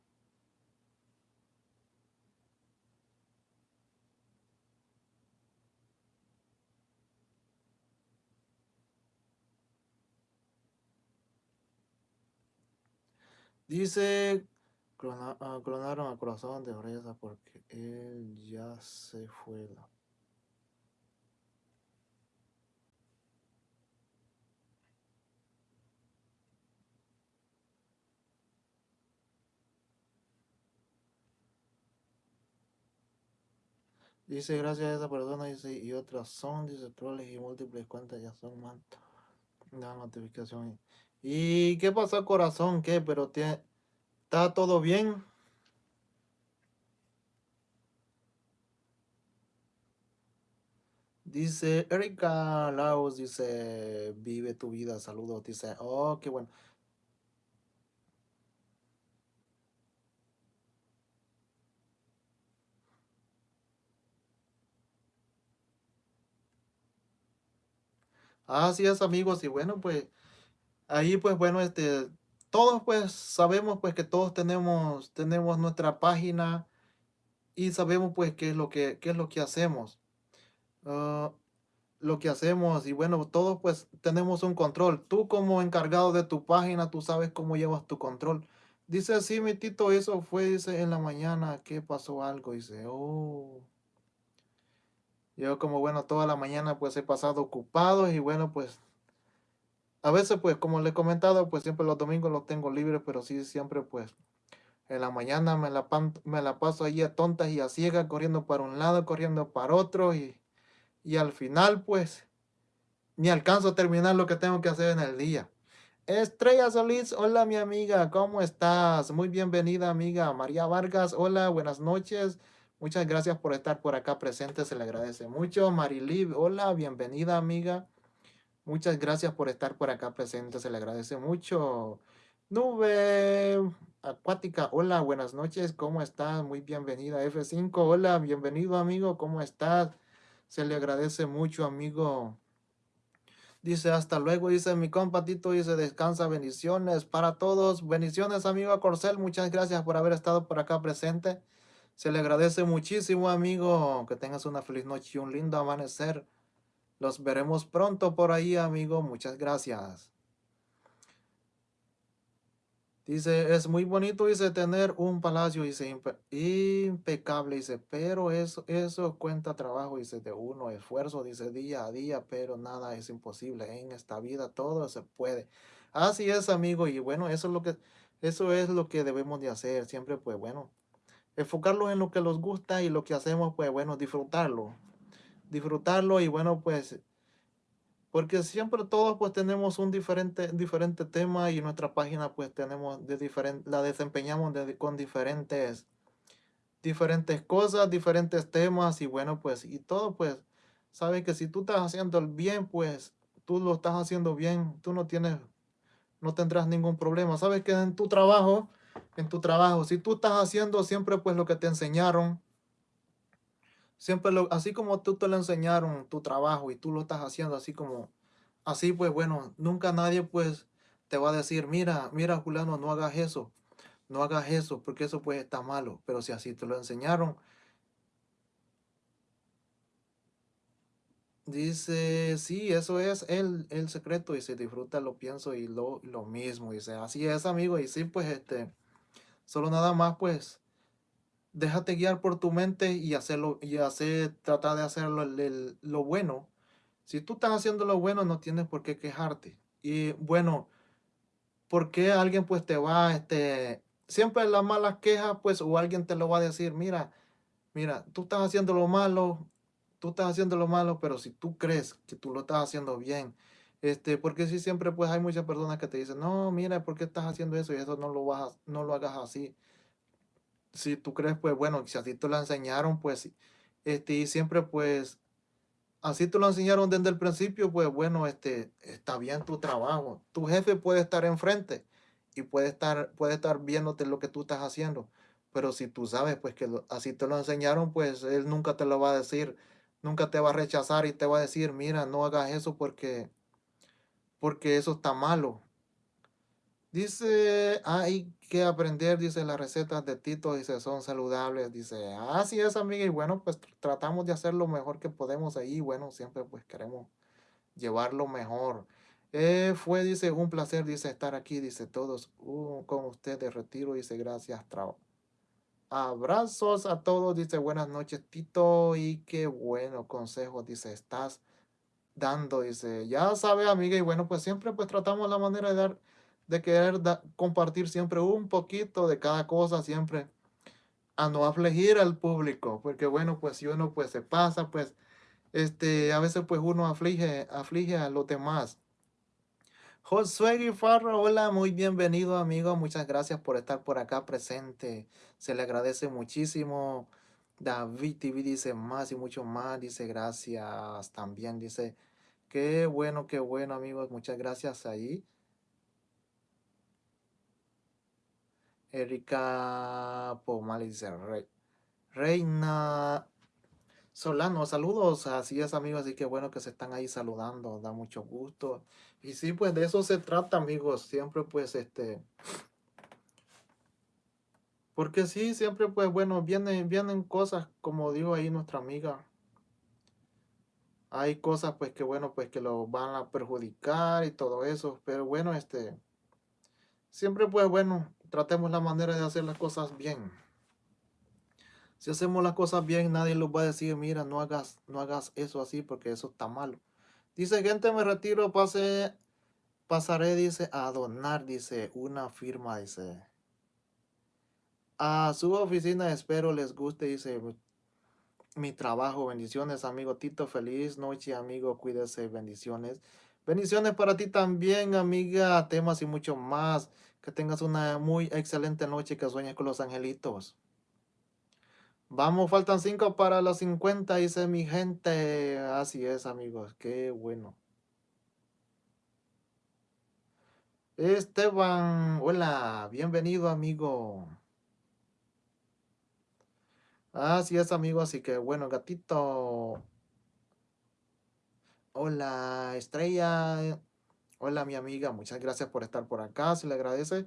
Dice, ah, clonaron al corazón de Bresa porque él ya se fue. Dice, gracias a esa persona, dice, y otras son, dice, troles y múltiples cuentas ya son más. La notificación. ¿Y qué pasó, corazón? ¿Qué? Pero tiene, ¿está todo bien? Dice Erika Laos, dice, vive tu vida, saludos, dice, oh, qué bueno. Así es, amigos, y bueno, pues, ahí pues, bueno, este, todos pues sabemos pues que todos tenemos, tenemos nuestra página y sabemos pues qué es lo que, qué es lo que hacemos. Ah, lo que hacemos y bueno, todos pues tenemos un control. Tú como encargado de tu página, tú sabes cómo llevas tu control. Dice así, mi tito, eso fue, en la mañana que pasó algo. Dice, oh. Yo como bueno, toda la mañana pues he pasado ocupado y bueno, pues a veces, pues, como le he comentado, pues siempre los domingos los tengo libres, pero sí siempre, pues, en la mañana me la, paso ahí a tontas y a ciegas, corriendo para un lado, corriendo para otro, y, y al final, pues, ni alcanzo a terminar lo que tengo que hacer en el día. Estrella Solís, hola mi amiga, ¿cómo estás? Muy bienvenida amiga. María Vargas, hola, buenas noches. Muchas gracias por estar por acá presente, se le agradece mucho. Marilib, hola, bienvenida amiga. Muchas gracias por estar por acá presente, se le agradece mucho. Nube acuática, hola, buenas noches, ¿cómo estás? Muy bienvenida. F5, hola, bienvenido amigo, ¿cómo estás? Se le agradece mucho, amigo. Dice, hasta luego, dice mi compatito, dice, descansa, bendiciones para todos. Bendiciones, amigo Corcel, muchas gracias por haber estado por acá presente. Se le agradece muchísimo, amigo. Que tengas una feliz noche y un lindo amanecer. Los veremos pronto por ahí, amigo. Muchas gracias. Dice, es muy bonito, dice, tener un palacio, dice, impecable, dice, pero eso, eso cuenta trabajo, dice, de uno, esfuerzo, dice, día a día, pero nada es imposible en esta vida, todo se puede. Así es, amigo, y bueno, eso es lo que, eso es lo que debemos de hacer, siempre, pues, bueno, enfocarlo en lo que nos gusta y lo que hacemos, pues, bueno, disfrutarlo, disfrutarlo y, bueno, pues, porque siempre todos pues tenemos un diferente, diferente tema y nuestra página pues tenemos de diferente, la desempeñamos con diferentes, diferentes cosas, diferentes temas y bueno pues y todo pues, sabes que si tú estás haciendo el bien pues tú lo estás haciendo bien, tú no tienes, no tendrás ningún problema. Sabes que en tu trabajo, en tu trabajo, si tú estás haciendo siempre pues lo que te enseñaron, Siempre lo, así como tú te lo enseñaron tu trabajo y tú lo estás haciendo así como, así pues bueno, nunca nadie pues te va a decir, mira, mira Juliano, no hagas eso, no hagas eso, porque eso pues está malo. Pero si así te lo enseñaron, Dice, sí, eso es el, el secreto y se disfruta, lo pienso y lo, lo mismo. Dice, así es, amigo. Y sí, pues, este, solo nada más, pues, déjate guiar por tu mente y hacerlo y hacer tratar de hacerlo lo bueno. Si tú estás haciendo lo bueno no tienes por qué quejarte. Y bueno ¿por qué alguien pues te va este siempre las malas quejas pues o alguien te lo va a decir mira mira tú estás haciendo lo malo tú estás haciendo lo malo pero si tú crees que tú lo estás haciendo bien este porque si siempre pues hay muchas personas que te dicen no mira por qué estás haciendo eso y eso no lo vas no lo hagas así si tú crees, pues bueno, si así te lo enseñaron, pues, este, y siempre, pues, así te lo enseñaron desde el principio, pues bueno, este, está bien tu trabajo. Tu jefe puede estar enfrente y puede estar, puede estar viéndote lo que tú estás haciendo. Pero si tú sabes, pues, que así te lo enseñaron, pues, él nunca te lo va a decir, nunca te va a rechazar y te va a decir, mira, no hagas eso porque, porque eso está malo. Dice, hay que aprender, dice, las recetas de Tito, dice, son saludables, dice, así es, amiga, y bueno, pues tratamos de hacer lo mejor que podemos ahí, bueno, siempre pues queremos llevarlo mejor. Eh, fue, dice, un placer, dice, estar aquí, dice, todos uh, con ustedes, retiro, dice, gracias, trao. Abrazos a todos, dice, buenas noches, Tito, y qué bueno consejo, dice, estás dando, dice, ya sabe, amiga, y bueno, pues siempre pues tratamos la manera de dar de querer compartir siempre un poquito de cada cosa, siempre a no afligir al público, porque bueno, pues si uno pues se pasa, pues este, a veces pues uno aflige, aflige a los demás. Josué Guifarro, hola, muy bienvenido amigo, muchas gracias por estar por acá presente, se le agradece muchísimo. David TV dice más y mucho más, dice gracias también, dice, qué bueno, qué bueno amigos, muchas gracias ahí. Erika Pomal dice Reina Solano, saludos, así es amigos, así que bueno que se están ahí saludando, da mucho gusto. Y sí, pues de eso se trata amigos, siempre pues este, porque sí, siempre pues bueno, vienen, vienen cosas, como dijo ahí nuestra amiga, hay cosas pues que bueno, pues que lo van a perjudicar y todo eso, pero bueno, este, siempre pues bueno, tratemos la manera de hacer las cosas bien. Si hacemos las cosas bien, nadie nos va a decir, mira, no hagas, no hagas eso así porque eso está malo. Dice, gente, me retiro, pase, pasaré, dice, a donar, dice, una firma, dice. A su oficina, espero les guste, dice, mi trabajo. Bendiciones, amigo Tito. Feliz noche, amigo. Cuídese, bendiciones. Bendiciones para ti también, amiga. Temas y mucho más. Que tengas una muy excelente noche que sueñes con los angelitos. Vamos, faltan cinco para los 50, dice mi gente. Así es, amigos. Qué bueno. Esteban, hola, bienvenido amigo. Así es amigo, así que bueno, gatito. Hola, Estrella. Hola, mi amiga, muchas gracias por estar por acá, se le agradece.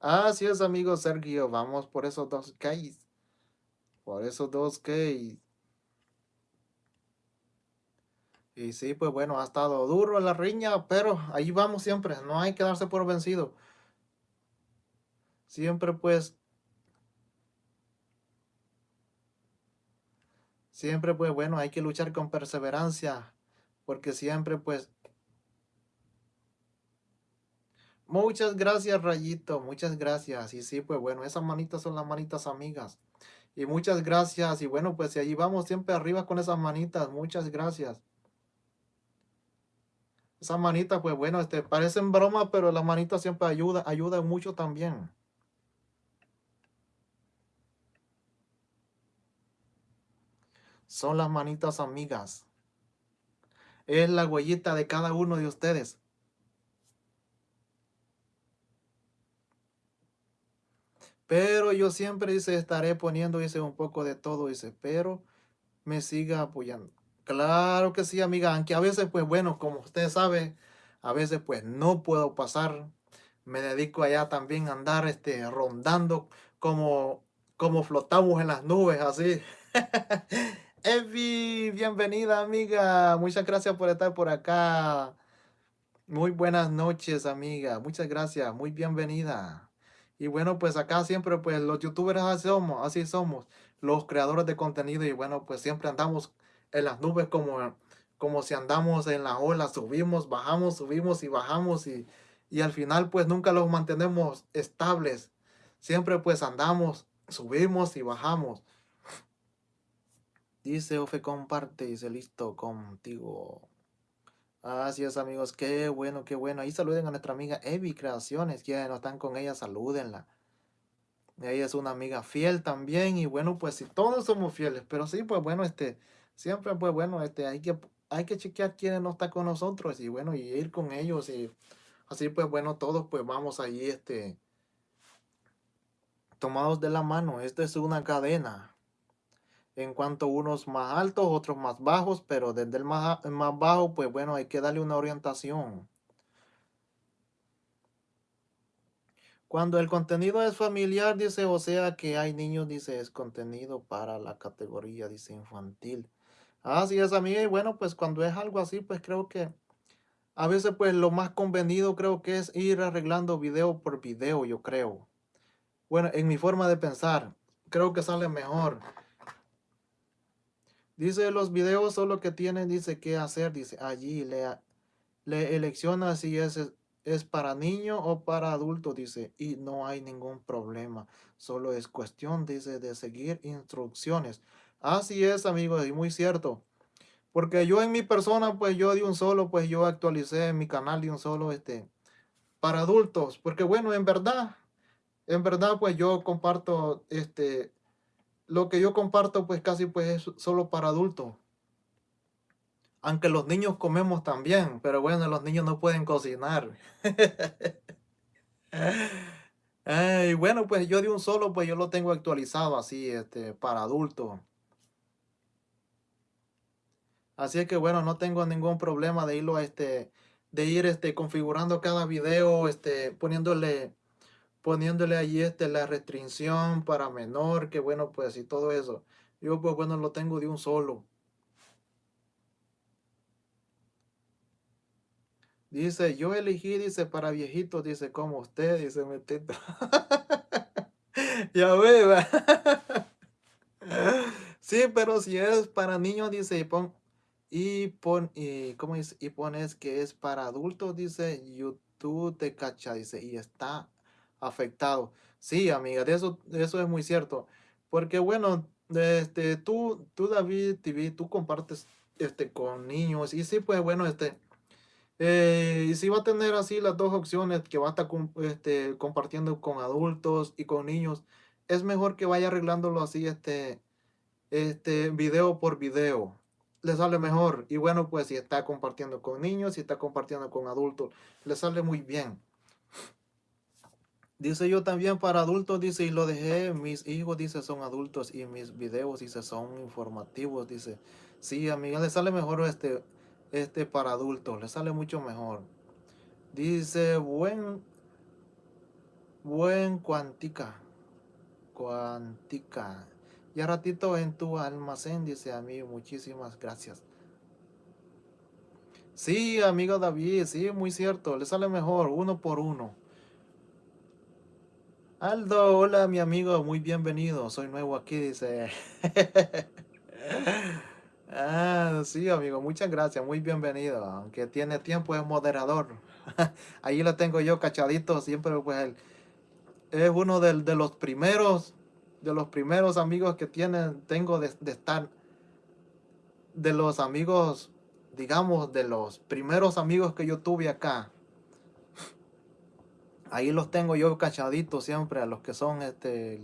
Así es, amigo Sergio, vamos por esos dos Ks. Por esos dos Ks. Y sí, pues bueno, ha estado duro la riña, pero ahí vamos siempre, no hay que darse por vencido. Siempre pues Siempre pues bueno, hay que luchar con perseverancia, porque siempre pues... Muchas gracias Rayito, muchas gracias. Y sí, pues bueno, esas manitas son las manitas amigas. Y muchas gracias. Y bueno, pues allí vamos siempre arriba con esas manitas, muchas gracias. Esas manitas, pues bueno, este, parecen broma, pero las manitas siempre ayudan, ayudan mucho también. Son las manitas amigas. Es la huellita de cada uno de ustedes. Pero yo siempre, dice, estaré poniendo, dice, un poco de todo, dice, pero me siga apoyando. Claro que sí, amiga, aunque a veces, pues bueno, como usted sabe, a veces pues no puedo pasar. Me dedico allá también a andar este, rondando como, como flotamos en las nubes, así. <laughs> Evi, bienvenida amiga. Muchas gracias por estar por acá. Muy buenas noches amiga. Muchas gracias. Muy bienvenida. Y bueno, pues acá siempre pues los youtubers así somos, así somos. Los creadores de contenido y bueno, pues siempre andamos en las nubes como, como si andamos en la ola. Subimos, bajamos, subimos y bajamos y, y al final pues nunca los mantenemos estables. Siempre pues andamos, subimos y bajamos. Dice Ofe comparte, dice listo contigo. Así es amigos, qué bueno, qué bueno. Ahí saluden a nuestra amiga Evi Creaciones, quienes no están con ella, salúdenla. Ella es una amiga fiel también y bueno, pues si todos somos fieles, pero sí, pues bueno, este, siempre pues bueno, este, hay que, hay que chequear quién no está con nosotros y bueno, y ir con ellos y así pues bueno, todos pues vamos ahí, este, tomados de la mano. Esto es una cadena en cuanto unos más altos, otros más bajos, pero desde el más, más bajo, pues bueno, hay que darle una orientación. Cuando el contenido es familiar, dice, o sea que hay niños, dice, es contenido para la categoría, dice, infantil. Así es, amiga, y bueno, pues cuando es algo así, pues creo que a veces, pues lo más convenido creo que es ir arreglando video por video, yo creo. Bueno, en mi forma de pensar, creo que sale mejor. Dice los videos solo que tienen, dice qué hacer, dice allí le, le elecciona si es, es para niño o para adulto, dice, y no hay ningún problema. Solo es cuestión, dice, de seguir instrucciones. Así es, amigos, y muy cierto. Porque yo en mi persona, pues yo de un solo, pues yo actualicé mi canal de un solo, este, para adultos. Porque bueno, en verdad, en verdad, pues yo comparto, este, lo que yo comparto pues casi pues es solo para adultos. Aunque los niños comemos también, pero bueno, los niños no pueden cocinar. <laughs> y bueno, pues yo de un solo, pues yo lo tengo actualizado así, este, para adultos. Así es que bueno, no tengo ningún problema de irlo, este, de ir, este, configurando cada video, este, poniéndole poniéndole allí este, la restricción para menor, que bueno, pues y todo eso. Yo pues bueno, lo tengo de un solo. Dice, yo elegí, dice, para viejitos, dice, como usted, dice, metito. <laughs> ya ve, <laughs> sí, pero si es para niños, dice, y pon, y pon, y, ¿cómo dice? Y pones que es para adultos, dice, YouTube te cacha, dice, y está afectado. Sí, amiga, de eso, eso es muy cierto. Porque bueno, este, tú, tú David TV, tú compartes este, con niños y sí, pues bueno, este, eh, y si va a tener así las dos opciones que va a estar este, compartiendo con adultos y con niños, es mejor que vaya arreglándolo así, este, este, video por video. Le sale mejor. Y bueno, pues si está compartiendo con niños, si está compartiendo con adultos, le sale muy bien. Dice yo también para adultos, dice, y lo dejé, mis hijos, dice, son adultos y mis videos, dice, son informativos, dice. Sí, amiga, le sale mejor este, este para adultos, le sale mucho mejor. Dice, buen, buen cuantica, cuantica. Ya ratito en tu almacén, dice a mí, muchísimas gracias. Sí, amigo David, sí, muy cierto, le sale mejor, uno por uno. Aldo, hola mi amigo, muy bienvenido, soy nuevo aquí, dice. <laughs> ah, sí amigo, muchas gracias, muy bienvenido, aunque tiene tiempo es moderador. <laughs> Ahí lo tengo yo cachadito, siempre pues es uno de los primeros de los primeros amigos que tienen, tengo de, estar, de los amigos, digamos, de los primeros amigos que yo tuve acá. Ahí los tengo yo cachaditos siempre a los que son, este,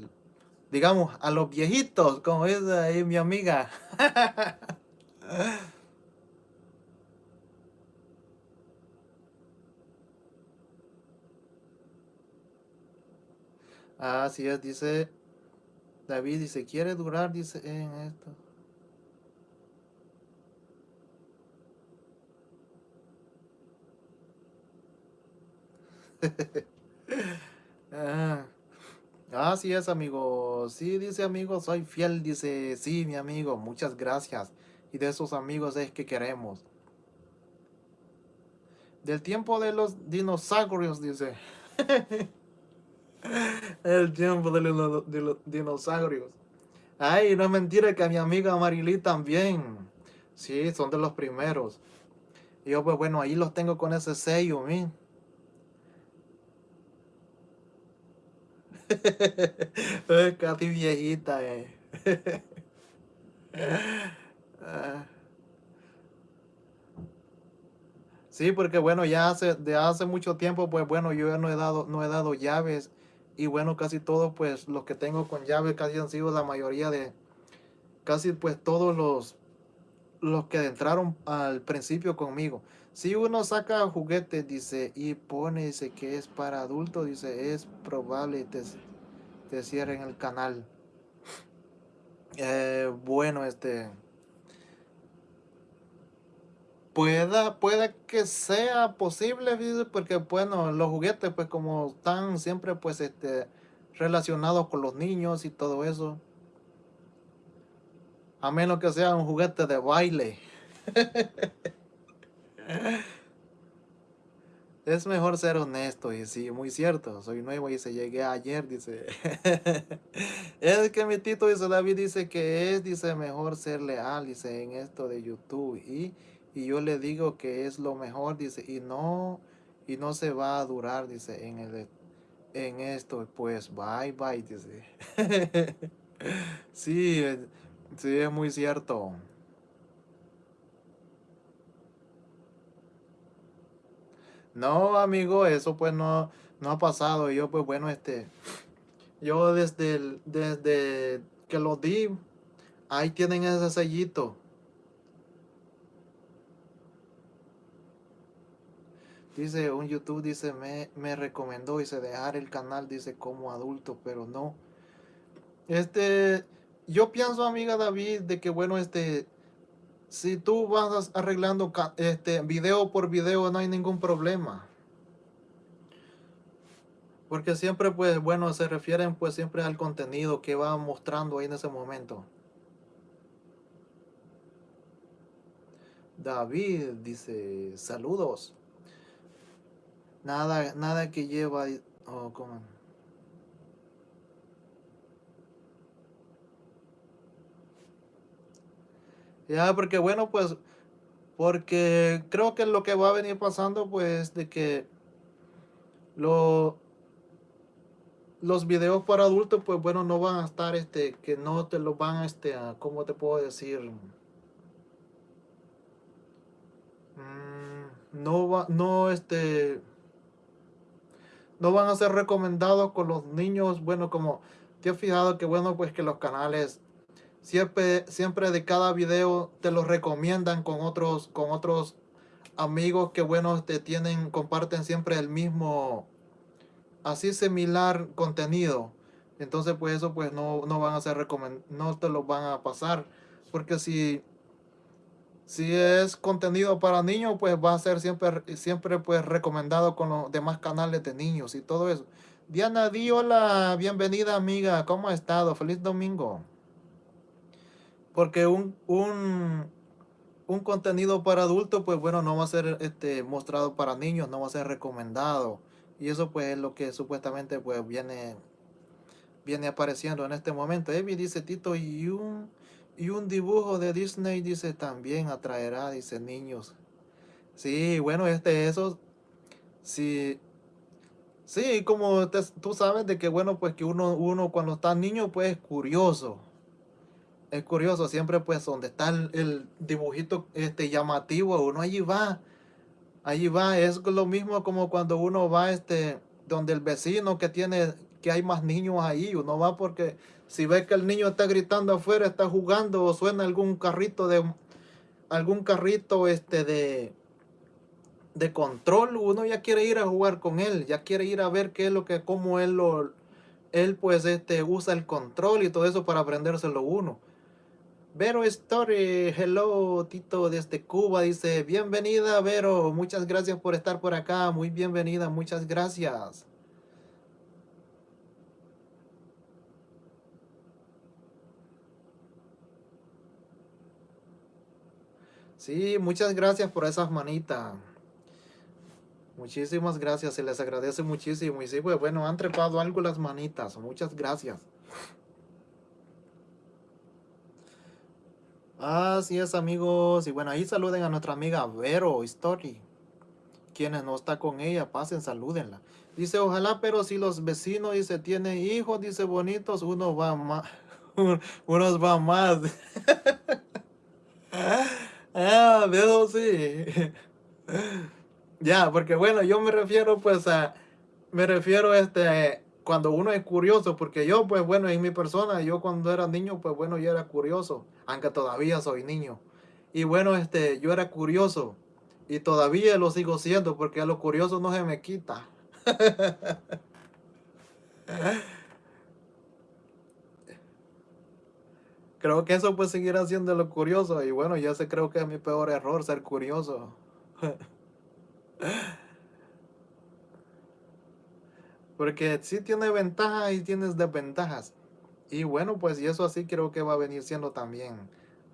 digamos, a los viejitos, como es ahí mi amiga. <laughs> Así es, dice David dice, quiere durar, dice, en esto. <laughs> ah, así es, amigo. Sí, dice amigo, soy fiel. Dice, sí, mi amigo, muchas gracias. Y de esos amigos es que queremos. Del tiempo de los dinosaurios, dice. <laughs> El tiempo de los, dinosaurios. Ay, no es mentira que a mi amiga Marily también. Sí, son de los primeros. Yo, pues bueno, ahí los tengo con ese sello, mi. <laughs> Casi viejita, eh. <laughs> Ah. Sí, porque bueno, ya hace, de hace mucho tiempo, pues bueno, yo ya no he dado, no he dado llaves y bueno, casi todo, pues los que tengo con llave casi han sido la mayoría de, casi pues todos los, los que entraron al principio conmigo. Si uno saca juguetes, dice, y pone, dice que es para adultos, dice, es probable te, te cierren el canal. Eh, bueno, este... Pueda, puede que sea posible, porque bueno, los juguetes pues como están siempre pues este relacionados con los niños y todo eso. A menos que sea un juguete de baile. <laughs> es mejor ser honesto y sí, muy cierto. Soy nuevo y se llegué ayer, dice. <laughs> es que mi tito dice, David dice que es, dice, mejor ser leal, dice, en esto de YouTube. Y y yo le digo que es lo mejor, dice, y no, y no se va a durar, dice, en, el, en esto, pues bye, bye, dice. <laughs> sí, sí, es muy cierto. No, amigo, eso pues no, no ha pasado. Yo pues bueno, este, yo desde, desde que lo di, ahí tienen ese sellito. Dice, un YouTube dice, me, me recomendó, dice, dejar el canal, dice, como adulto, pero no. Este, yo pienso, amiga David, de que, bueno, este, si tú vas arreglando este video por video, no hay ningún problema. Porque siempre, pues, bueno, se refieren, pues, siempre al contenido que va mostrando ahí en ese momento. David dice, saludos. Nada, nada que lleva... Oh, Ya, porque bueno, pues, porque creo que lo que va a venir pasando, pues, de que lo, los videos para adultos, pues, bueno, no van a estar, este, que no te lo van, este, a, ¿cómo te puedo decir? Mm, no va, no, este no van a ser recomendados con los niños, bueno, como te he fijado que bueno, pues que los canales siempre, siempre de cada video te lo recomiendan con otros, con otros amigos que bueno, te tienen, comparten siempre el mismo, así similar contenido. Entonces pues eso pues no, no van a ser no te lo van a pasar. Porque si, si es contenido para niños, pues va a ser siempre, siempre pues recomendado con los demás canales de niños y todo eso. Diana Di, hola, bienvenida amiga, ¿cómo ha estado? Feliz domingo. Porque un, un, un contenido para adultos, pues bueno, no va a ser este, mostrado para niños, no va a ser recomendado. Y eso pues es lo que supuestamente pues viene, viene apareciendo en este momento. Evi dice Tito, y un, y un dibujo de Disney dice también atraerá, dice niños. Sí, bueno, este, eso, sí, sí, como tú sabes de que bueno, pues que uno, uno cuando está niño pues es curioso es curioso, siempre pues donde está el, dibujito este llamativo, uno allí va, allí va, es lo mismo como cuando uno va este, donde el vecino que tiene, que hay más niños ahí, uno va porque si ve que el niño está gritando afuera, está jugando o suena algún carrito de, algún carrito este de, de control, uno ya quiere ir a jugar con él, ya quiere ir a ver qué es lo que, cómo él lo, él pues este usa el control y todo eso para aprendérselo uno. Vero Story, hello Tito desde Cuba, dice, bienvenida Vero, muchas gracias por estar por acá, muy bienvenida, muchas gracias. Sí, muchas gracias por esas manitas. Muchísimas gracias, se les agradece muchísimo. Y sí, pues bueno, han trepado algo las manitas. Muchas gracias. Así es amigos, y bueno, ahí saluden a nuestra amiga Vero Story. Quienes no está con ella, pasen, salúdenla. Dice, ojalá, pero si los vecinos, dice, tienen hijos, dice, bonitos, uno va más, <laughs> unos va más. <laughs> ah, veo, sí. <laughs> ya, porque bueno, yo me refiero pues a, me refiero este, cuando uno es curioso, porque yo, pues bueno, en mi persona, yo cuando era niño, pues bueno, yo era curioso, aunque todavía soy niño. Y bueno, este, yo era curioso y todavía lo sigo siendo, porque a lo curioso no se me quita. <laughs> creo que eso pues seguirá siendo lo curioso y bueno, ya sé creo que es mi peor error ser curioso. <laughs> Porque sí tiene ventajas y tienes desventajas. Y bueno, pues y eso así creo que va a venir siendo también.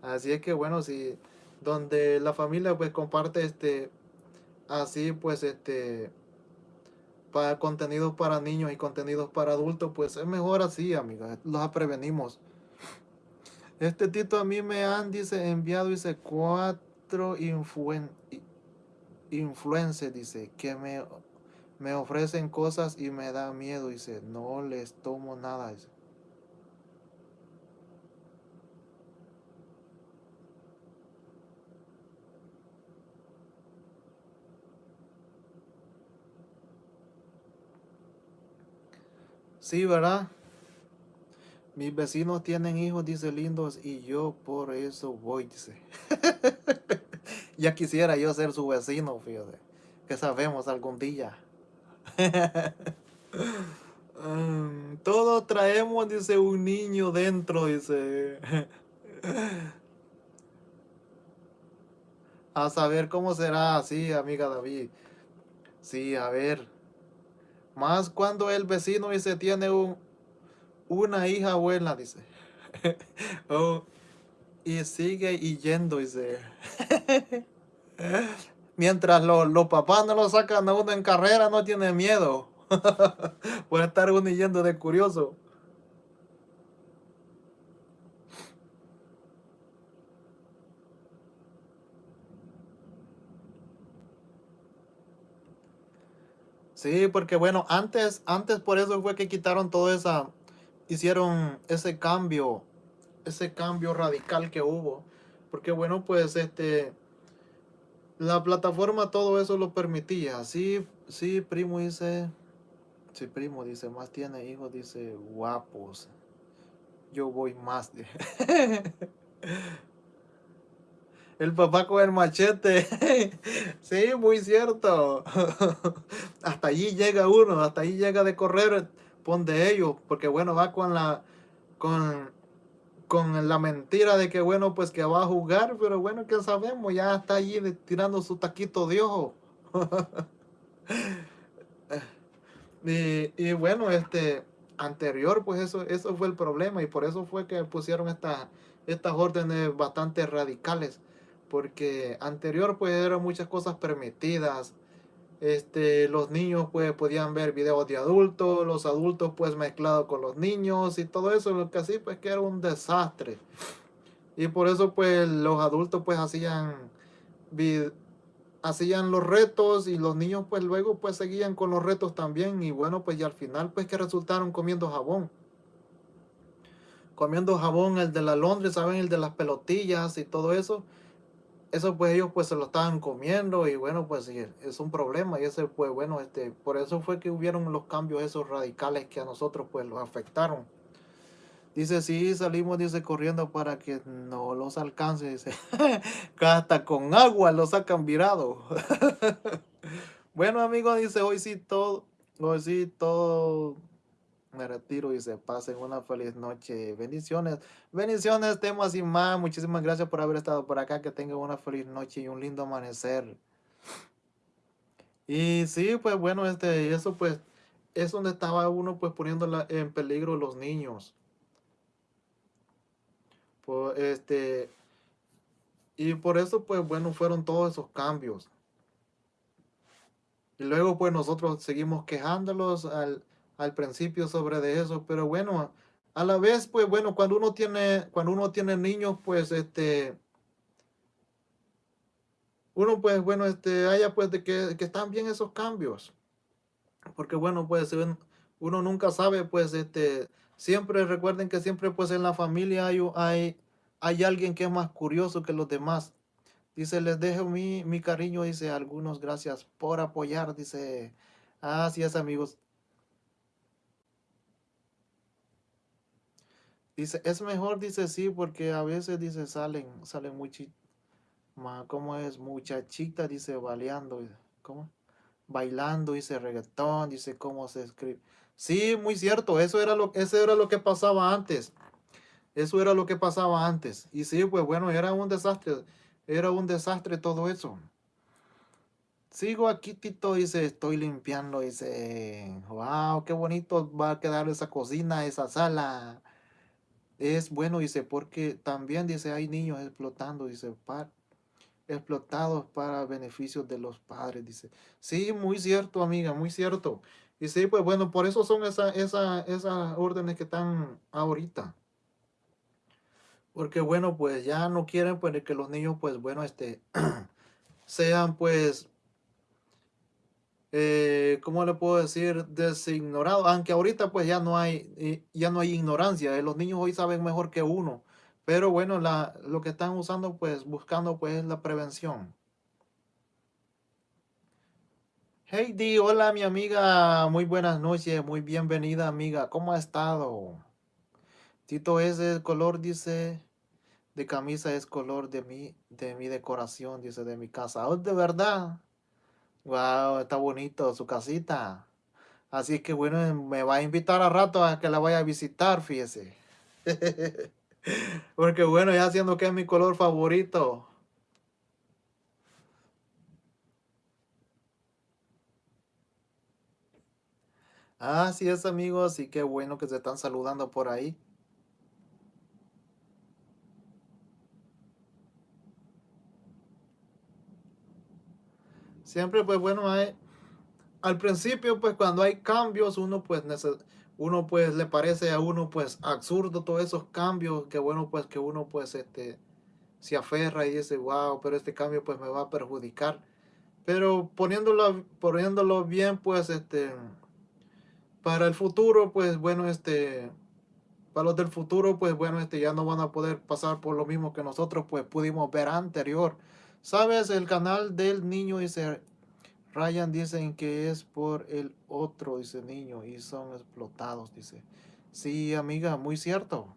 Así es que bueno, si donde la familia pues comparte este, así pues este, para contenidos para niños y contenidos para adultos, pues es mejor así, amigos. Los prevenimos. Este Tito a mí me han, dice, enviado, dice, cuatro influen influencers, dice, que me me ofrecen cosas y me da miedo. Dice, no les tomo nada. Dice. Sí, ¿verdad? Mis vecinos tienen hijos, dice, lindos, y yo por eso voy, dice. <laughs> ya quisiera yo ser su vecino, fíjate, que sabemos algún día. <laughs> Todos traemos, dice, un niño dentro, dice. A saber cómo será así, amiga David. Sí, a ver. Más cuando el vecino dice tiene un, una hija buena, dice. <laughs> Oh, y sigue yendo, dice. <laughs> Mientras los, papás no lo sacan a uno en carrera, no tiene miedo. <laughs> Puede estar uno yendo de curioso. Sí, porque bueno, antes, antes por eso fue que quitaron todo esa, hicieron ese cambio, ese cambio radical que hubo. Porque bueno, pues este, la plataforma todo eso lo permitía. Sí, sí, primo dice, sí, primo dice, más tiene hijos, dice, guapos. yo voy más. <laughs> El papá con el machete. <laughs> sí, muy cierto. <laughs> hasta allí llega uno, hasta allí llega de correr, pon de ellos, porque bueno, va con la, con, con la mentira de que bueno, pues que va a jugar, pero bueno, que sabemos, ya está allí tirando su taquito de ojo. <laughs> y, y, bueno, este, anterior, pues eso, eso fue el problema y por eso fue que pusieron estas estas órdenes bastante radicales porque anterior pues eran muchas cosas permitidas. Este, los niños pues podían ver videos de adultos, los adultos pues mezclados con los niños y todo eso, lo que así pues que era un desastre. Y por eso pues los adultos pues hacían hacían los retos y los niños pues luego pues seguían con los retos también y bueno pues al final pues que resultaron comiendo jabón. Comiendo jabón el de la Londres saben el de las pelotillas y todo eso eso pues ellos pues se lo estaban comiendo y bueno pues es un problema y ese pues bueno este por eso fue que hubieron los cambios esos radicales que a nosotros pues los afectaron. Dice sí salimos dice corriendo para que no los alcance dice <laughs> hasta con agua los sacan virado <laughs> bueno amigos dice hoy sí todo hoy sí todo me retiro y se pasen una feliz noche. Bendiciones. Bendiciones, temas y más. Muchísimas gracias por haber estado por acá. Que tengan una feliz noche y un lindo amanecer. Y sí, pues bueno, este, eso pues es donde estaba uno pues poniendo en peligro los niños. Este, y por eso pues bueno, fueron todos esos cambios. Y luego pues nosotros seguimos quejándolos al, al principio sobre de eso, pero bueno, a la vez, pues bueno, cuando uno tiene, cuando uno tiene niños, pues este, uno pues bueno, este, haya pues de que, que están bien esos cambios, porque bueno, pues uno nunca sabe, pues este, siempre recuerden que siempre pues en la familia hay, hay, hay alguien que es más curioso que los demás. Dice, les dejo mi, mi cariño, dice, algunos gracias por apoyar, dice, así es amigos. Dice, es mejor, dice sí, porque a veces, dice, salen, salen muy ¿cómo es? Muchachita, dice, baleando, ¿cómo? Bailando, dice, reggaetón, dice, ¿cómo se escribe? Sí, muy cierto, eso era lo, eso era lo que pasaba antes. Eso era lo que pasaba antes. Y sí, pues bueno, era un desastre, era un desastre todo eso. Sigo aquí, Tito, dice, estoy limpiando, dice, wow, qué bonito va a quedar esa cocina, esa sala es bueno, dice, porque también, dice, hay niños explotando, dice, explotados para beneficios de los padres, dice. Sí, muy cierto, amiga, muy cierto. Y sí, pues bueno, por eso son esas esa, esas órdenes que están ahorita. Porque bueno, pues ya no quieren pues que los niños, pues bueno, este, <clears throat> sean pues eh, ¿cómo le puedo decir? Designorado, aunque ahorita pues ya no hay, eh, ya no hay ignorancia, eh, los niños hoy saben mejor que uno, pero bueno, la, lo que están usando pues buscando pues es la prevención. Heidi, hola mi amiga, muy buenas noches, muy bienvenida amiga, ¿cómo ha estado? Tito es el color, dice, de camisa es color de mi, de mi decoración, dice, de mi casa. ¿Oh, de verdad? Wow, está bonito su casita. Así que bueno, me va a invitar a rato a que la vaya a visitar, fíjese. <laughs> Porque bueno, ya siendo que es mi color favorito. Así es, amigos, y qué bueno que se están saludando por ahí. Siempre, pues bueno, hay, al principio, pues cuando hay cambios, uno pues, uno pues le parece a uno pues absurdo todos esos cambios, que bueno pues que uno pues este se aferra y dice, wow, pero este cambio pues me va a perjudicar. Pero poniéndolo, poniéndolo bien, pues este, para el futuro, pues bueno, este, para los del futuro, pues bueno, este, ya no van a poder pasar por lo mismo que nosotros pues pudimos ver anterior. ¿Sabes? El canal del niño dice, Ryan dicen que es por el otro, dice niño, y son explotados, dice. Sí, amiga, muy cierto.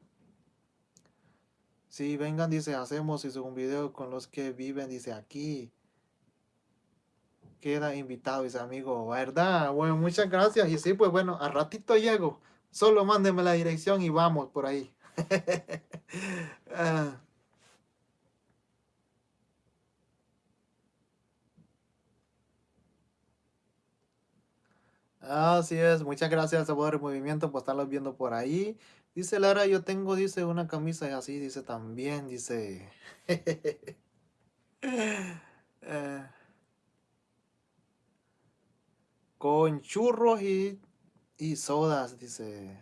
Sí, vengan, dice, hacemos un video con los que viven, dice, aquí. Queda invitado, dice amigo, ¿verdad? Bueno, muchas gracias. Y sí, pues bueno, a ratito llego. Solo mándenme la dirección y vamos por ahí. <laughs> Ah. Así es, muchas gracias a el Movimiento por estarlos viendo por ahí. Dice Lara, yo tengo, dice, una camisa así, dice también, dice. <laughs> Eh, con churros y, y sodas, dice.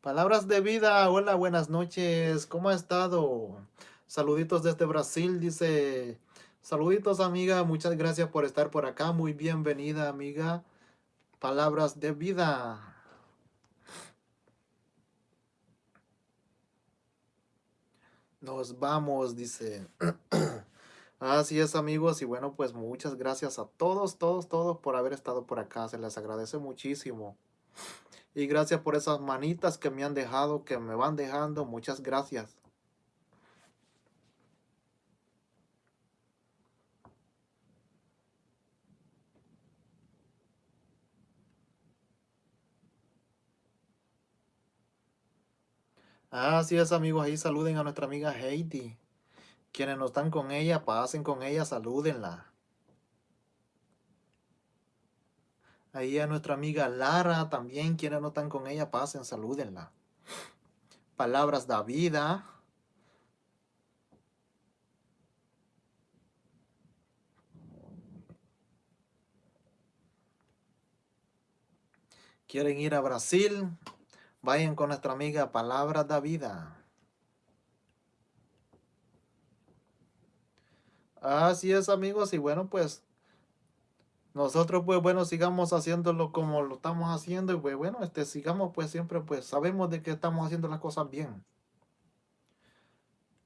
Palabras de vida, hola, buenas noches, ¿cómo ha estado? Saluditos desde Brasil, dice. Saluditos, amiga, muchas gracias por estar por acá, muy bienvenida, amiga. Palabras de vida. Nos vamos, dice. <clears throat> Así es, amigos, y bueno, pues muchas gracias a todos, todos, todos por haber estado por acá, se les agradece muchísimo. Y gracias por esas manitas que me han dejado, que me van dejando. Muchas gracias. Así es, amigos. Ahí saluden a nuestra amiga Heidi. Quienes no están con ella, pasen con ella, salúdenla. Ahí a nuestra amiga Lara también, quienes no están con ella, pasen, salúdenla. Palabras de vida. Quieren ir a Brasil, vayan con nuestra amiga Palabras de vida. Así es amigos y bueno pues nosotros pues bueno sigamos haciéndolo como lo estamos haciendo y pues bueno este sigamos pues siempre pues sabemos de que estamos haciendo las cosas bien.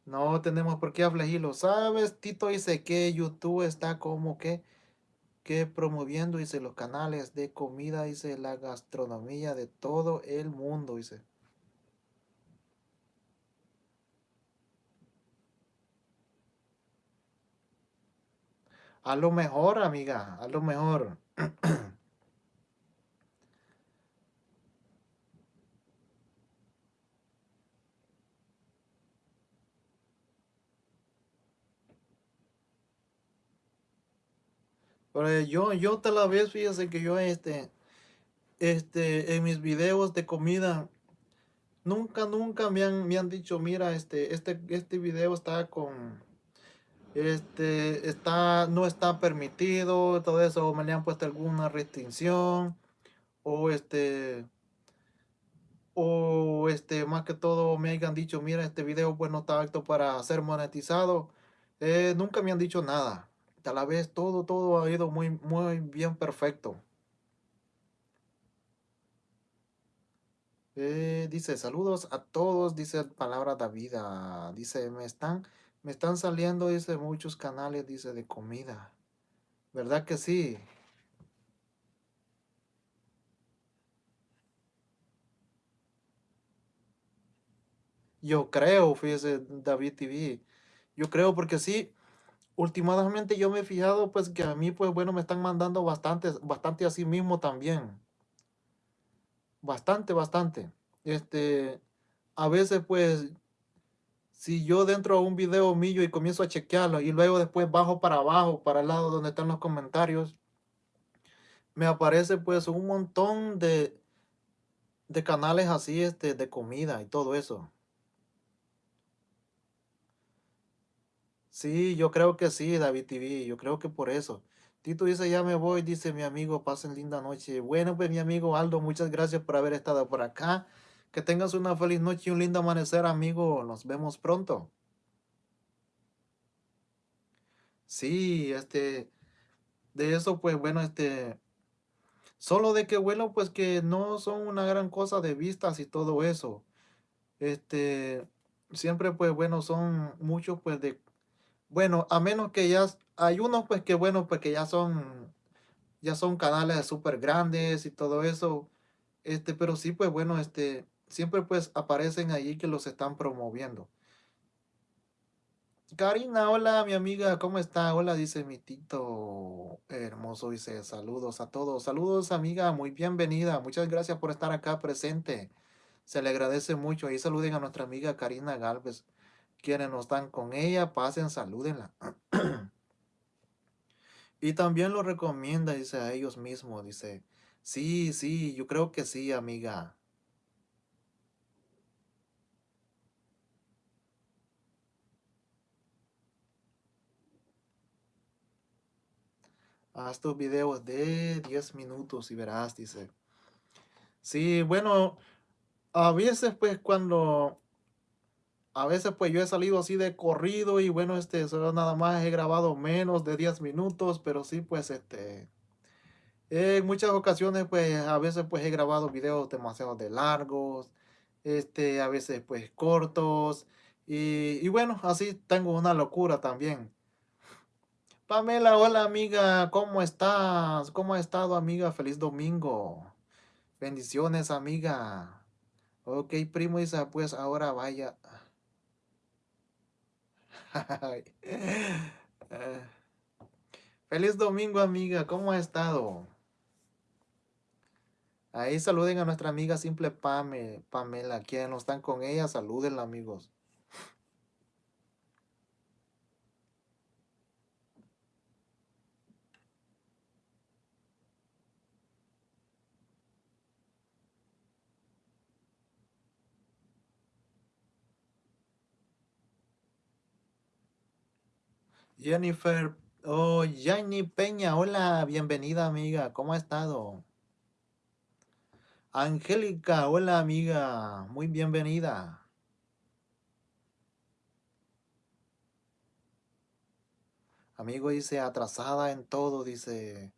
No tenemos por qué afligirlo. Sabes Tito dice que YouTube está como que que promoviendo dice los canales de comida dice la gastronomía de todo el mundo dice A lo mejor, amiga, a lo mejor. <clears throat> Pero yo, yo tal vez, fíjese que yo este, este, en mis videos de comida, nunca, nunca me han, me han dicho, mira, este, este, este video está con, este está no está permitido todo eso me le han puesto alguna restricción o este o este más que todo me hayan dicho mira este video pues no está apto para ser monetizado eh, nunca me han dicho nada a la vez todo todo ha ido muy muy bien perfecto eh, dice saludos a todos dice palabra de vida dice me están me están saliendo, dice, muchos canales, dice, de comida. ¿Verdad que sí? Yo creo, fíjese, David TV. Yo creo porque sí, últimamente yo me he fijado, pues, que a mí, pues, bueno, me están mandando bastante, bastante así mismo también. Bastante, bastante. Este, a veces, pues, si yo dentro de un video mío y comienzo a chequearlo y luego después bajo para abajo, para el lado donde están los comentarios, me aparece pues un montón de, de canales así este, de comida y todo eso. Sí, yo creo que sí, David TV, yo creo que por eso. Tito dice, ya me voy, dice mi amigo, pasen linda noche. Bueno, pues mi amigo Aldo, muchas gracias por haber estado por acá. Que tengas una feliz noche y un lindo amanecer, amigo. Nos vemos pronto. Sí, este, de eso, pues bueno, este, solo de que bueno, pues que no son una gran cosa de vistas y todo eso. Este, siempre, pues bueno, son muchos, pues de, bueno, a menos que ya, hay unos, pues que bueno, pues que ya son, ya son canales súper grandes y todo eso. Este, pero sí, pues bueno, este, siempre pues aparecen allí que los están promoviendo. Karina, hola, mi amiga, ¿cómo está? Hola, dice mi tito hermoso, dice saludos a todos. Saludos, amiga, muy bienvenida. Muchas gracias por estar acá presente. Se le agradece mucho. Y saluden a nuestra amiga Karina Galvez. Quienes no están con ella, pasen, salúdenla. <clears throat> y también lo recomienda, dice a ellos mismos, dice, sí, sí, yo creo que sí, amiga. Haz tus videos de 10 minutos y verás, dice. Sí, bueno, a veces pues cuando, a veces pues yo he salido así de corrido y bueno, este, solo nada más he grabado menos de 10 minutos, pero sí pues este, en muchas ocasiones pues a veces pues he grabado videos demasiado de largos, este, a veces pues cortos y, y bueno, así tengo una locura también. Pamela, hola amiga, ¿cómo estás? ¿Cómo ha estado amiga? Feliz domingo. Bendiciones amiga. Ok, primo dice, pues ahora vaya. Eh, feliz domingo amiga, ¿cómo ha estado? Ahí saluden a nuestra amiga simple Pame, Pamela, quienes no están con ella, salúdenla amigos. Jennifer, oh, Jenny Peña, hola, bienvenida amiga, ¿cómo ha estado? Angélica, hola amiga, muy bienvenida. Amigo dice, atrasada en todo, dice.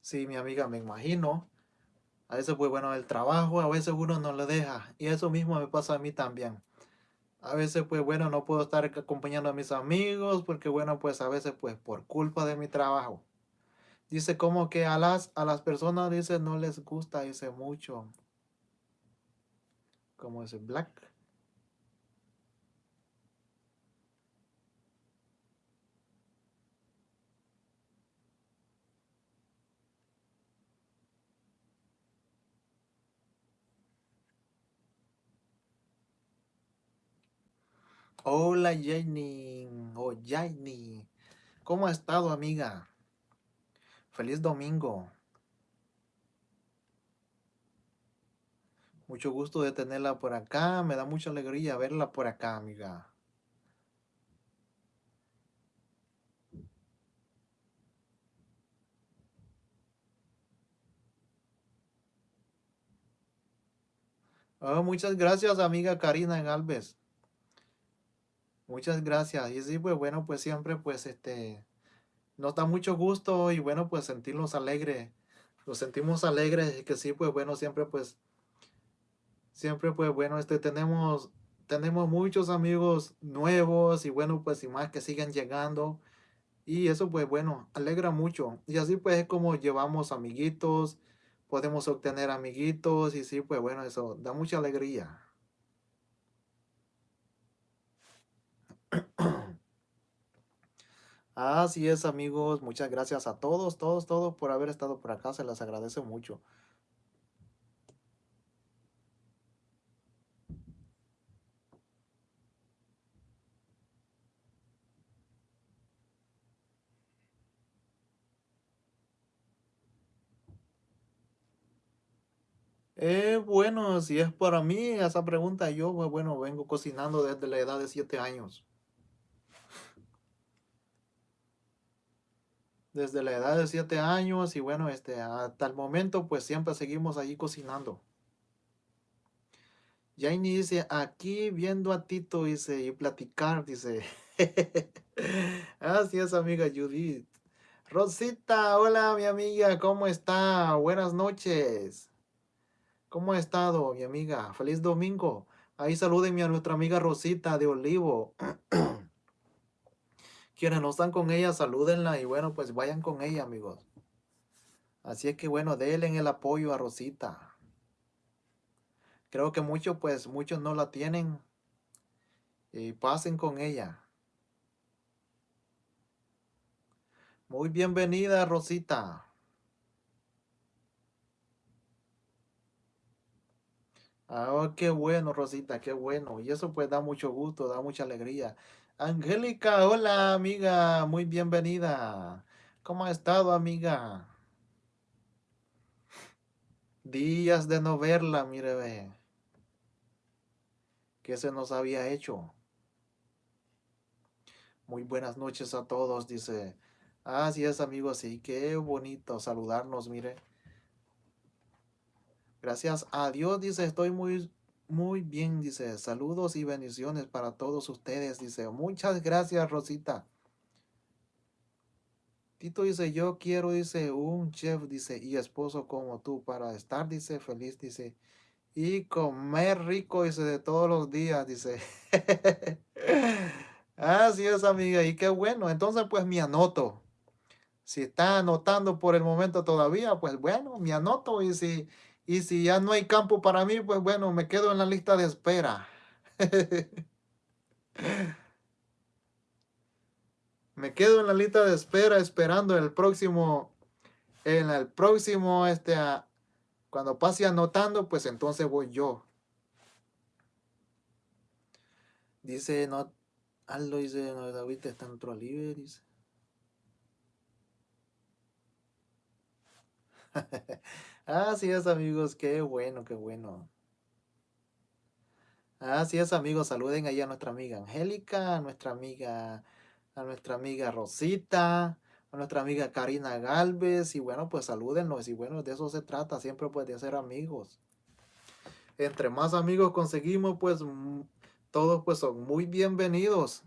Sí, mi amiga, me imagino. A veces, pues bueno, el trabajo, a veces uno no le deja. Y eso mismo me pasa a mí también. A veces, pues bueno, no puedo estar acompañando a mis amigos porque, bueno, pues a veces, pues por culpa de mi trabajo. Dice como que a las, a las personas, dice, no les gusta, dice mucho. Como ese black. Hola Jenny, o oh, Jenny. ¿Cómo ha estado amiga? Feliz domingo. Mucho gusto de tenerla por acá. Me da mucha alegría verla por acá, amiga. Oh, muchas gracias, amiga Karina Galvez. Muchas gracias. Y sí, pues bueno, pues siempre, pues este, nos da mucho gusto y bueno, pues sentirnos alegres. Nos sentimos alegres y que sí, pues bueno, siempre pues, siempre pues bueno, este, tenemos, tenemos muchos amigos nuevos y bueno, pues y más que siguen llegando. Y eso pues bueno, alegra mucho. Y así pues es como llevamos amiguitos, podemos obtener amiguitos y sí, pues bueno, eso da mucha alegría. <clears throat> Así es, amigos. Muchas gracias a todos, todos, todos por haber estado por acá. Se les agradece mucho. Eh, bueno, si es para mí esa pregunta, yo, bueno, vengo cocinando desde la edad de 7 años. Desde la edad de 7 años y bueno, este, hasta el momento pues siempre seguimos allí cocinando. Jaini dice, aquí viendo a Tito, dice, y platicar, dice. <laughs> Así es, amiga Judith. Rosita, hola, mi amiga, ¿cómo está? Buenas noches. ¿Cómo ha estado, mi amiga? Feliz domingo. Ahí salúdenme a nuestra amiga Rosita de Olivo. <clears throat> Quienes no están con ella, salúdenla y bueno, pues vayan con ella, amigos. Así es que bueno, denle el apoyo a Rosita. Creo que muchos, pues, muchos no la tienen y pasen con ella. Muy bienvenida, Rosita. Ah, qué bueno, Rosita, qué bueno. Y eso pues da mucho gusto, da mucha alegría. Angélica, hola, amiga, muy bienvenida. ¿Cómo ha estado, amiga? Días de no verla, mire, ve. ¿Qué se nos había hecho? Muy buenas noches a todos, dice. Así es, amigos, sí, qué bonito saludarnos, mire. Gracias a Dios, dice, estoy muy, muy bien, dice. Saludos y bendiciones para todos ustedes, dice. Muchas gracias, Rosita. Tito dice, yo quiero, dice, un chef, dice, y esposo como tú para estar, dice, feliz, dice, y comer rico, dice, de todos los días, dice. <laughs> Así es, amiga, y qué bueno. Entonces, pues me anoto. Si está anotando por el momento todavía, pues bueno, me anoto y si y si ya no hay campo para mí, pues bueno, me quedo en la lista de espera. <laughs> me quedo en la lista de espera esperando el próximo, en el próximo, este, cuando pase anotando, pues entonces voy yo. Dice, no, Aldo dice, no, David está en otro libre, dice. <laughs> Así es, amigos, qué bueno, qué bueno. Así es, amigos, saluden ahí a nuestra amiga Angélica, a nuestra amiga, a nuestra amiga Rosita, a nuestra amiga Karina Galvez, y bueno, pues salúdenlos, y bueno, de eso se trata, siempre pues de ser amigos. Entre más amigos conseguimos, pues todos pues son muy bienvenidos.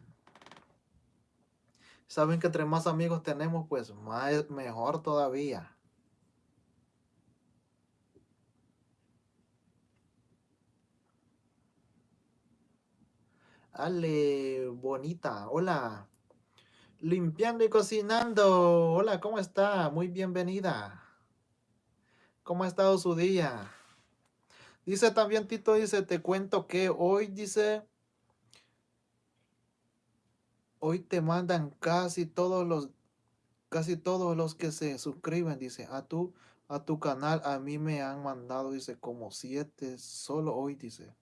Saben que entre más amigos tenemos, pues más, mejor todavía. Ale, bonita, hola. Limpiando y cocinando. Hola, ¿cómo está? Muy bienvenida. ¿Cómo ha estado su día? Dice también Tito, dice, te cuento que hoy, dice, hoy te mandan casi todos los, casi todos los que se suscriben, dice, a tu, a tu canal, a mí me han mandado, dice, como siete, solo hoy, dice.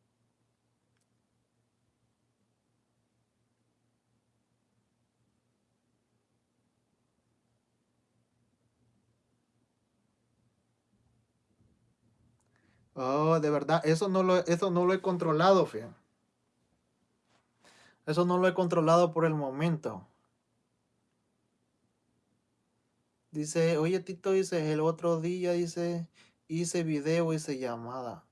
Oh, de verdad, eso no lo, eso no lo he controlado, fe. Eso no lo he controlado por el momento. Dice, oye Tito, dice, el otro día, dice, hice video, hice llamada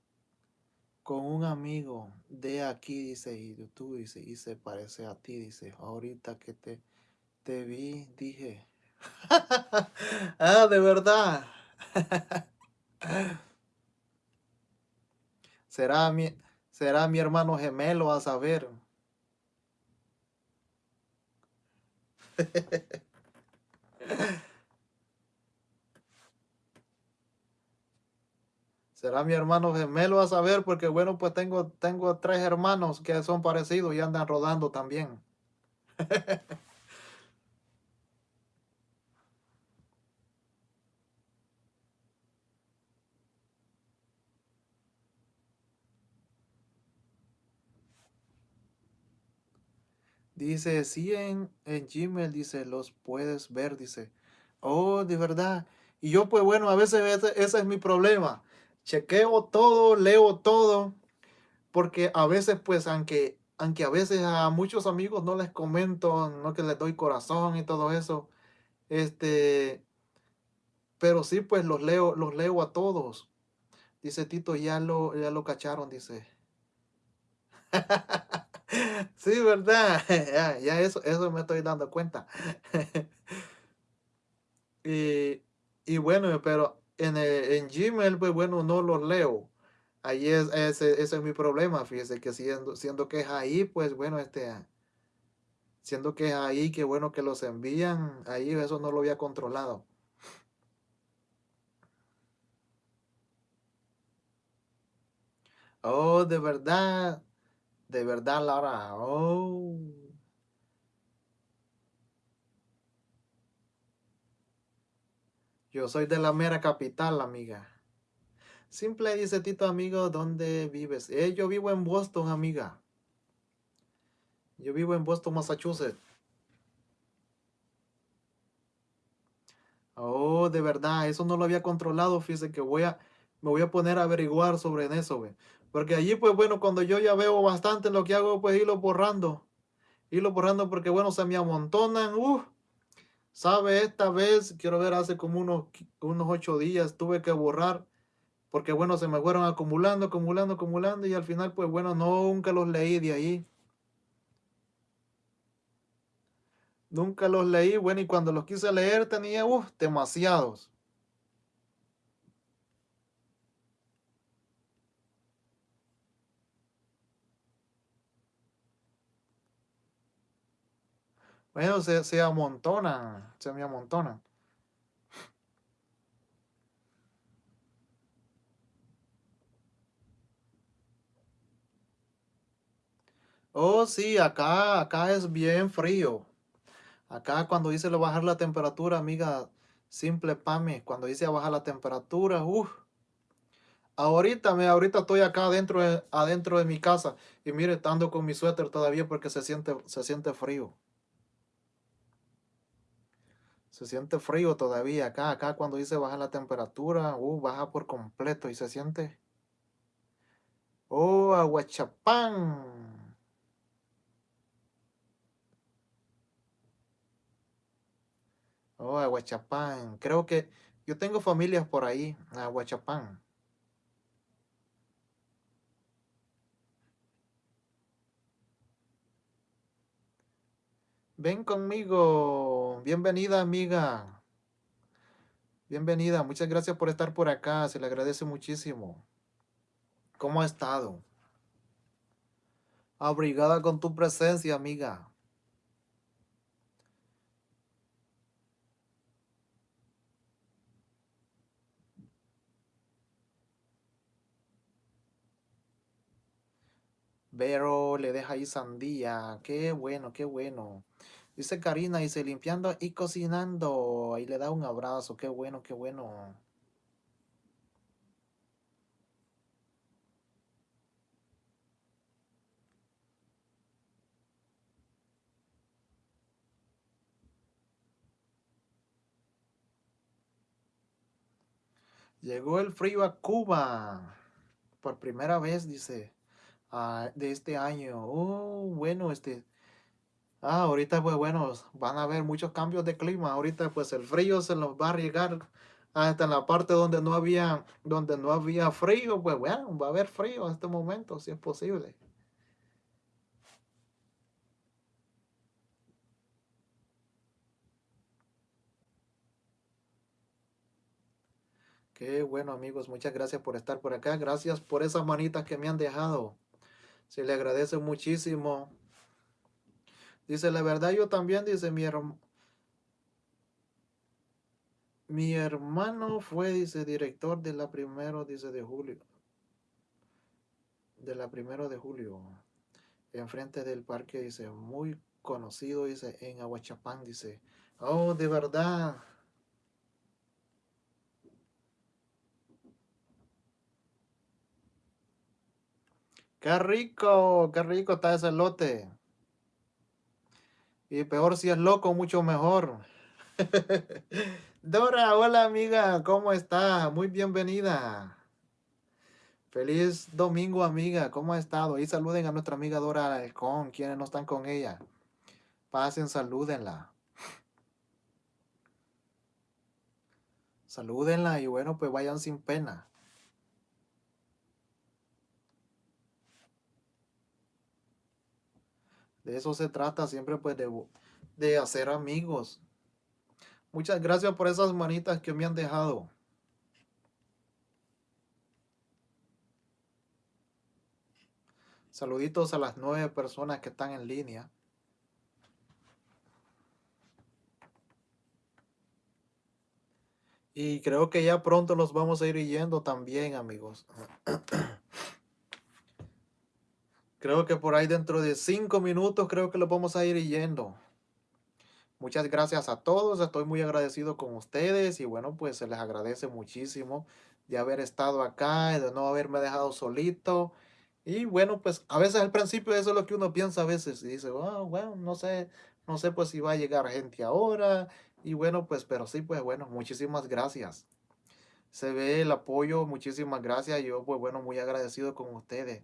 con un amigo de aquí, dice, y tú, dice, y se parece a ti, dice, ahorita que te, te vi, dije, <laughs> ah, de verdad. <laughs> Será mi, será mi hermano gemelo a saber. <laughs> Será mi hermano gemelo a saber porque bueno, pues tengo, tengo tres hermanos que son parecidos y andan rodando también. <laughs> Dice, sí, en, en Gmail, dice, los puedes ver, dice. Oh, de verdad. Y yo, pues bueno, a veces ese, es mi problema. Chequeo todo, leo todo, porque a veces, pues, aunque, aunque a veces a muchos amigos no les comento, no que les doy corazón y todo eso, este, pero sí, pues, los leo, los leo a todos. Dice Tito, ya lo, ya lo cacharon, dice. <laughs> Sí, ¿verdad? <laughs> Ya, eso, eso me estoy dando cuenta. <laughs> y, bueno, pero en, en Gmail, pues bueno, no los leo. Ahí es, ese, ese es mi problema, fíjese que siendo, siendo que es ahí, pues bueno, este, siendo que es ahí, que bueno que los envían, ahí eso no lo había controlado. Oh, de verdad. De verdad, Laura. Oh. Yo soy de la mera capital, amiga. Simple dice Tito, amigo, ¿dónde vives? Eh, yo vivo en Boston, amiga. Yo vivo en Boston, Massachusetts. Oh, de verdad, eso no lo había controlado. Fíjese que voy a, me voy a poner a averiguar sobre eso, güey. Porque allí, pues bueno, cuando yo ya veo bastante, lo que hago, pues irlo borrando. Irlo borrando porque, bueno, se me amontonan. Uh, ¿Sabe? Esta vez, quiero ver, hace como unos, unos ocho días tuve que borrar. Porque, bueno, se me fueron acumulando, acumulando, acumulando. Y al final, pues bueno, nunca los leí de ahí. Nunca los leí, bueno, y cuando los quise leer tenía, uh, demasiados. Bueno, se, se amontonan, se me amontonan. Oh, sí, acá, acá es bien frío. Acá cuando dice lo bajar la temperatura, amiga, simple pame, cuando dice bajar la temperatura, uff. Ahorita, me, ahorita estoy acá adentro de, adentro de mi casa y mire, estando con mi suéter todavía porque se siente, se siente frío. Se siente frío todavía acá, acá cuando dice bajar la temperatura, uh, baja por completo y se siente. Oh, aguachapán. Oh, Aguachapán. Creo que yo tengo familias por ahí, Aguachapán. Ven conmigo. Bienvenida, amiga. Bienvenida. Muchas gracias por estar por acá. Se le agradece muchísimo. ¿Cómo ha estado? Abrigada con tu presencia, amiga. Vero le deja ahí sandía. Qué bueno, qué bueno. Dice Karina, dice limpiando y cocinando. Y le da un abrazo. Qué bueno, qué bueno. Llegó el frío a Cuba. Por primera vez, dice. Ah, de este año. Oh, bueno, este. Ah, ahorita pues bueno, van a haber muchos cambios de clima. Ahorita pues el frío se nos va a llegar hasta en la parte donde no había, donde no había frío, pues bueno, va a haber frío en este momento, si es posible. Qué bueno amigos, muchas gracias por estar por acá. Gracias por esas manitas que me han dejado. Se le agradece muchísimo. Dice, la verdad yo también, dice mi hermano. Mi hermano fue, dice, director de la primero, dice, de julio. De la primero de julio. Enfrente del parque, dice, muy conocido, dice, en Aguachapán, dice. Oh, de verdad. Qué rico, qué rico está ese lote. Y peor si es loco, mucho mejor. <laughs> Dora, hola amiga, ¿cómo está? Muy bienvenida. Feliz domingo, amiga, ¿cómo ha estado? Y saluden a nuestra amiga Dora Alcón, quienes no están con ella. Pasen, salúdenla. Salúdenla y bueno, pues vayan sin pena. De eso se trata siempre pues de, de hacer amigos. Muchas gracias por esas manitas que me han dejado. Saluditos a las nueve personas que están en línea. Y creo que ya pronto los vamos a ir yendo también, amigos. <clears throat> Creo que por ahí dentro de cinco minutos creo que lo vamos a ir yendo. Muchas gracias a todos, estoy muy agradecido con ustedes y bueno, pues se les agradece muchísimo de haber estado acá de no haberme dejado solito. Y bueno, pues a veces al principio eso es lo que uno piensa a veces y dice, "Ah, bueno, no sé, no sé pues si va a llegar gente ahora. Y bueno, pues, pero sí, pues bueno, muchísimas gracias. Se ve el apoyo, muchísimas gracias. Yo, pues bueno, muy agradecido con ustedes.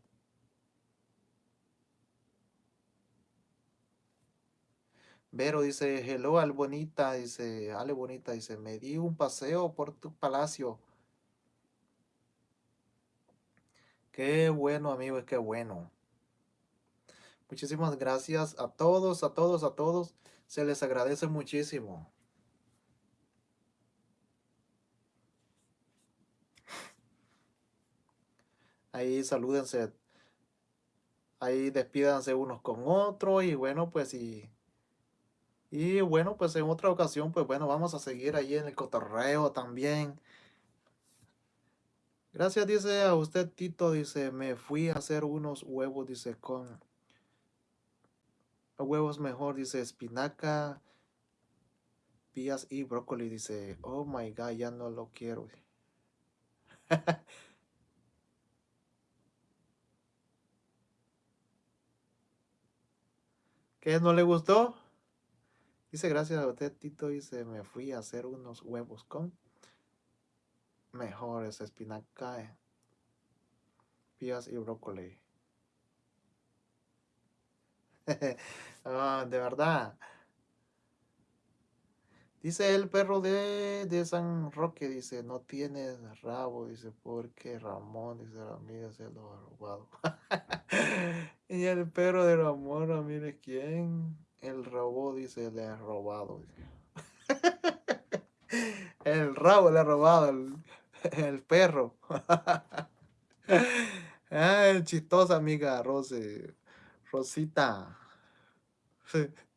Vero dice, hello, al bonita, dice, Ale bonita, dice, me di un paseo por tu palacio. Qué bueno, amigos, qué bueno. Muchísimas gracias a todos, a todos, a todos. Se les agradece muchísimo. Ahí salúdense. Ahí despídanse unos con otros y bueno, pues y y bueno, pues en otra ocasión, pues bueno, vamos a seguir ahí en el cotorreo también. Gracias, dice a usted, Tito, dice, me fui a hacer unos huevos, dice, con huevos mejor, dice, espinaca, pías y brócoli, dice, oh my God, ya no lo quiero. <laughs> ¿Qué no le gustó? Dice, gracias a usted, Tito, dice, me fui a hacer unos huevos con mejores espinaca, pías y brócoli. <laughs> ah, de verdad. Dice el perro de, de, San Roque, dice, no tiene rabo, dice, porque Ramón, dice, amiga se lo ha robado. <laughs> y el perro de Ramón, mire quién. El robó, dice, le ha robado. <laughs> el rabo le ha robado el, perro. <laughs> ah, chistosa amiga Rose. Rosita. <laughs>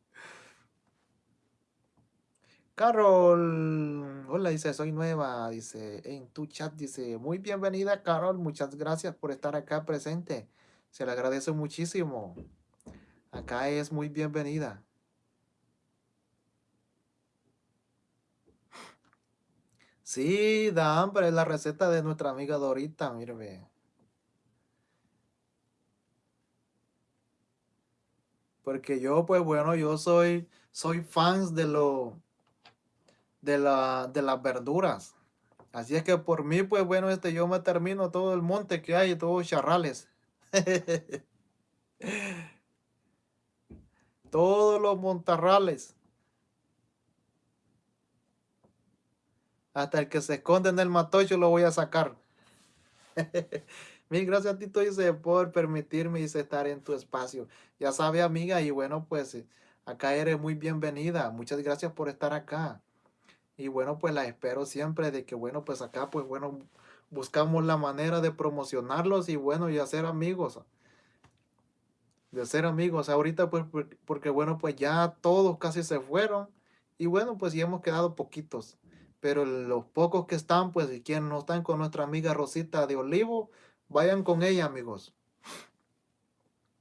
Carol, hola, dice, soy nueva, dice, en tu chat, dice, muy bienvenida, Carol, muchas gracias por estar acá presente, se le agradece muchísimo. Acá es muy bienvenida. Sí, da hambre, es la receta de nuestra amiga Dorita, mire. Porque yo, pues bueno, yo soy, soy fans de lo, de la, de las verduras. Así es que por mí, pues bueno, este yo me termino todo el monte que hay, todos charrales. <laughs> todos los montarrales. Hasta el que se esconde en el matocho lo voy a sacar. <laughs> Mil gracias, Tito, dice, por permitirme estar en tu espacio. Ya sabe, amiga, y bueno, pues acá eres muy bienvenida. Muchas gracias por estar acá. Y bueno, pues la espero siempre de que, bueno, pues acá, pues bueno, buscamos la manera de promocionarlos y bueno, y hacer amigos de ser amigos. Ahorita pues porque bueno pues ya todos casi se fueron y bueno pues ya hemos quedado poquitos. Pero los pocos que están pues y quienes no están con nuestra amiga Rosita de Olivo, vayan con ella amigos.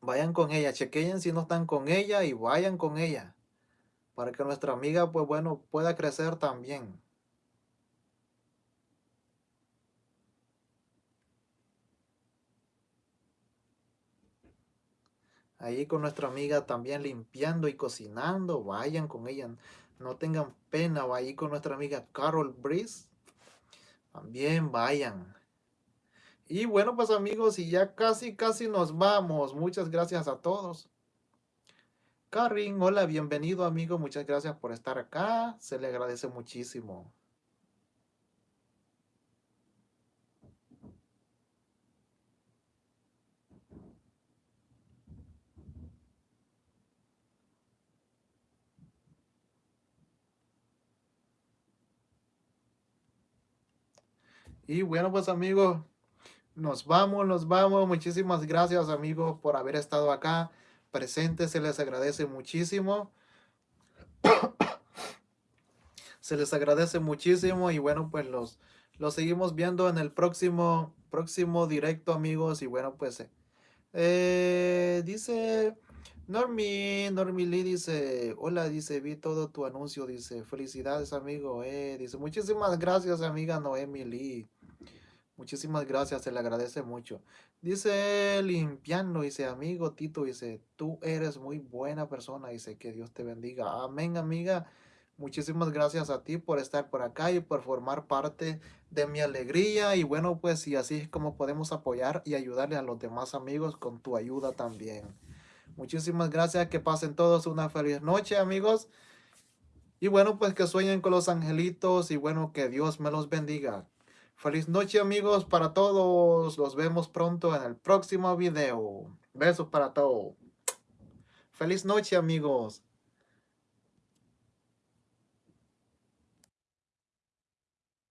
Vayan con ella, chequeen si no están con ella y vayan con ella. Para que nuestra amiga pues bueno pueda crecer también. Ahí con nuestra amiga también limpiando y cocinando, vayan con ella, no tengan pena, vayan con nuestra amiga Carol Breeze, también vayan. Y bueno, pues amigos, y ya casi, casi nos vamos. Muchas gracias a todos. Karin, hola, bienvenido amigo, muchas gracias por estar acá, se le agradece muchísimo. Y bueno, pues amigos, nos vamos, nos vamos. Muchísimas gracias amigos por haber estado acá presentes. Se les agradece muchísimo. <coughs> se les agradece muchísimo y bueno, pues los, los seguimos viendo en el próximo, próximo directo amigos. Y bueno, pues eh, Eh, dice Normi, Normi Lee dice, hola, dice, vi todo tu anuncio, dice, felicidades amigo, eh, dice, muchísimas gracias amiga Noemi Lee, muchísimas gracias, se le agradece mucho. Dice limpiando, dice, amigo Tito, dice, tú eres muy buena persona, dice, que Dios te bendiga, amén amiga, muchísimas gracias a ti por estar por acá y por formar parte de mi alegría y bueno, pues y así es como podemos apoyar y ayudarle a los demás amigos con tu ayuda también. Muchísimas gracias, que pasen todos una feliz noche, amigos. Y bueno, pues que sueñen con los angelitos y bueno, que Dios me los bendiga. Feliz noche, amigos, para todos. Los vemos pronto en el próximo video. Besos para todos. Feliz noche, amigos.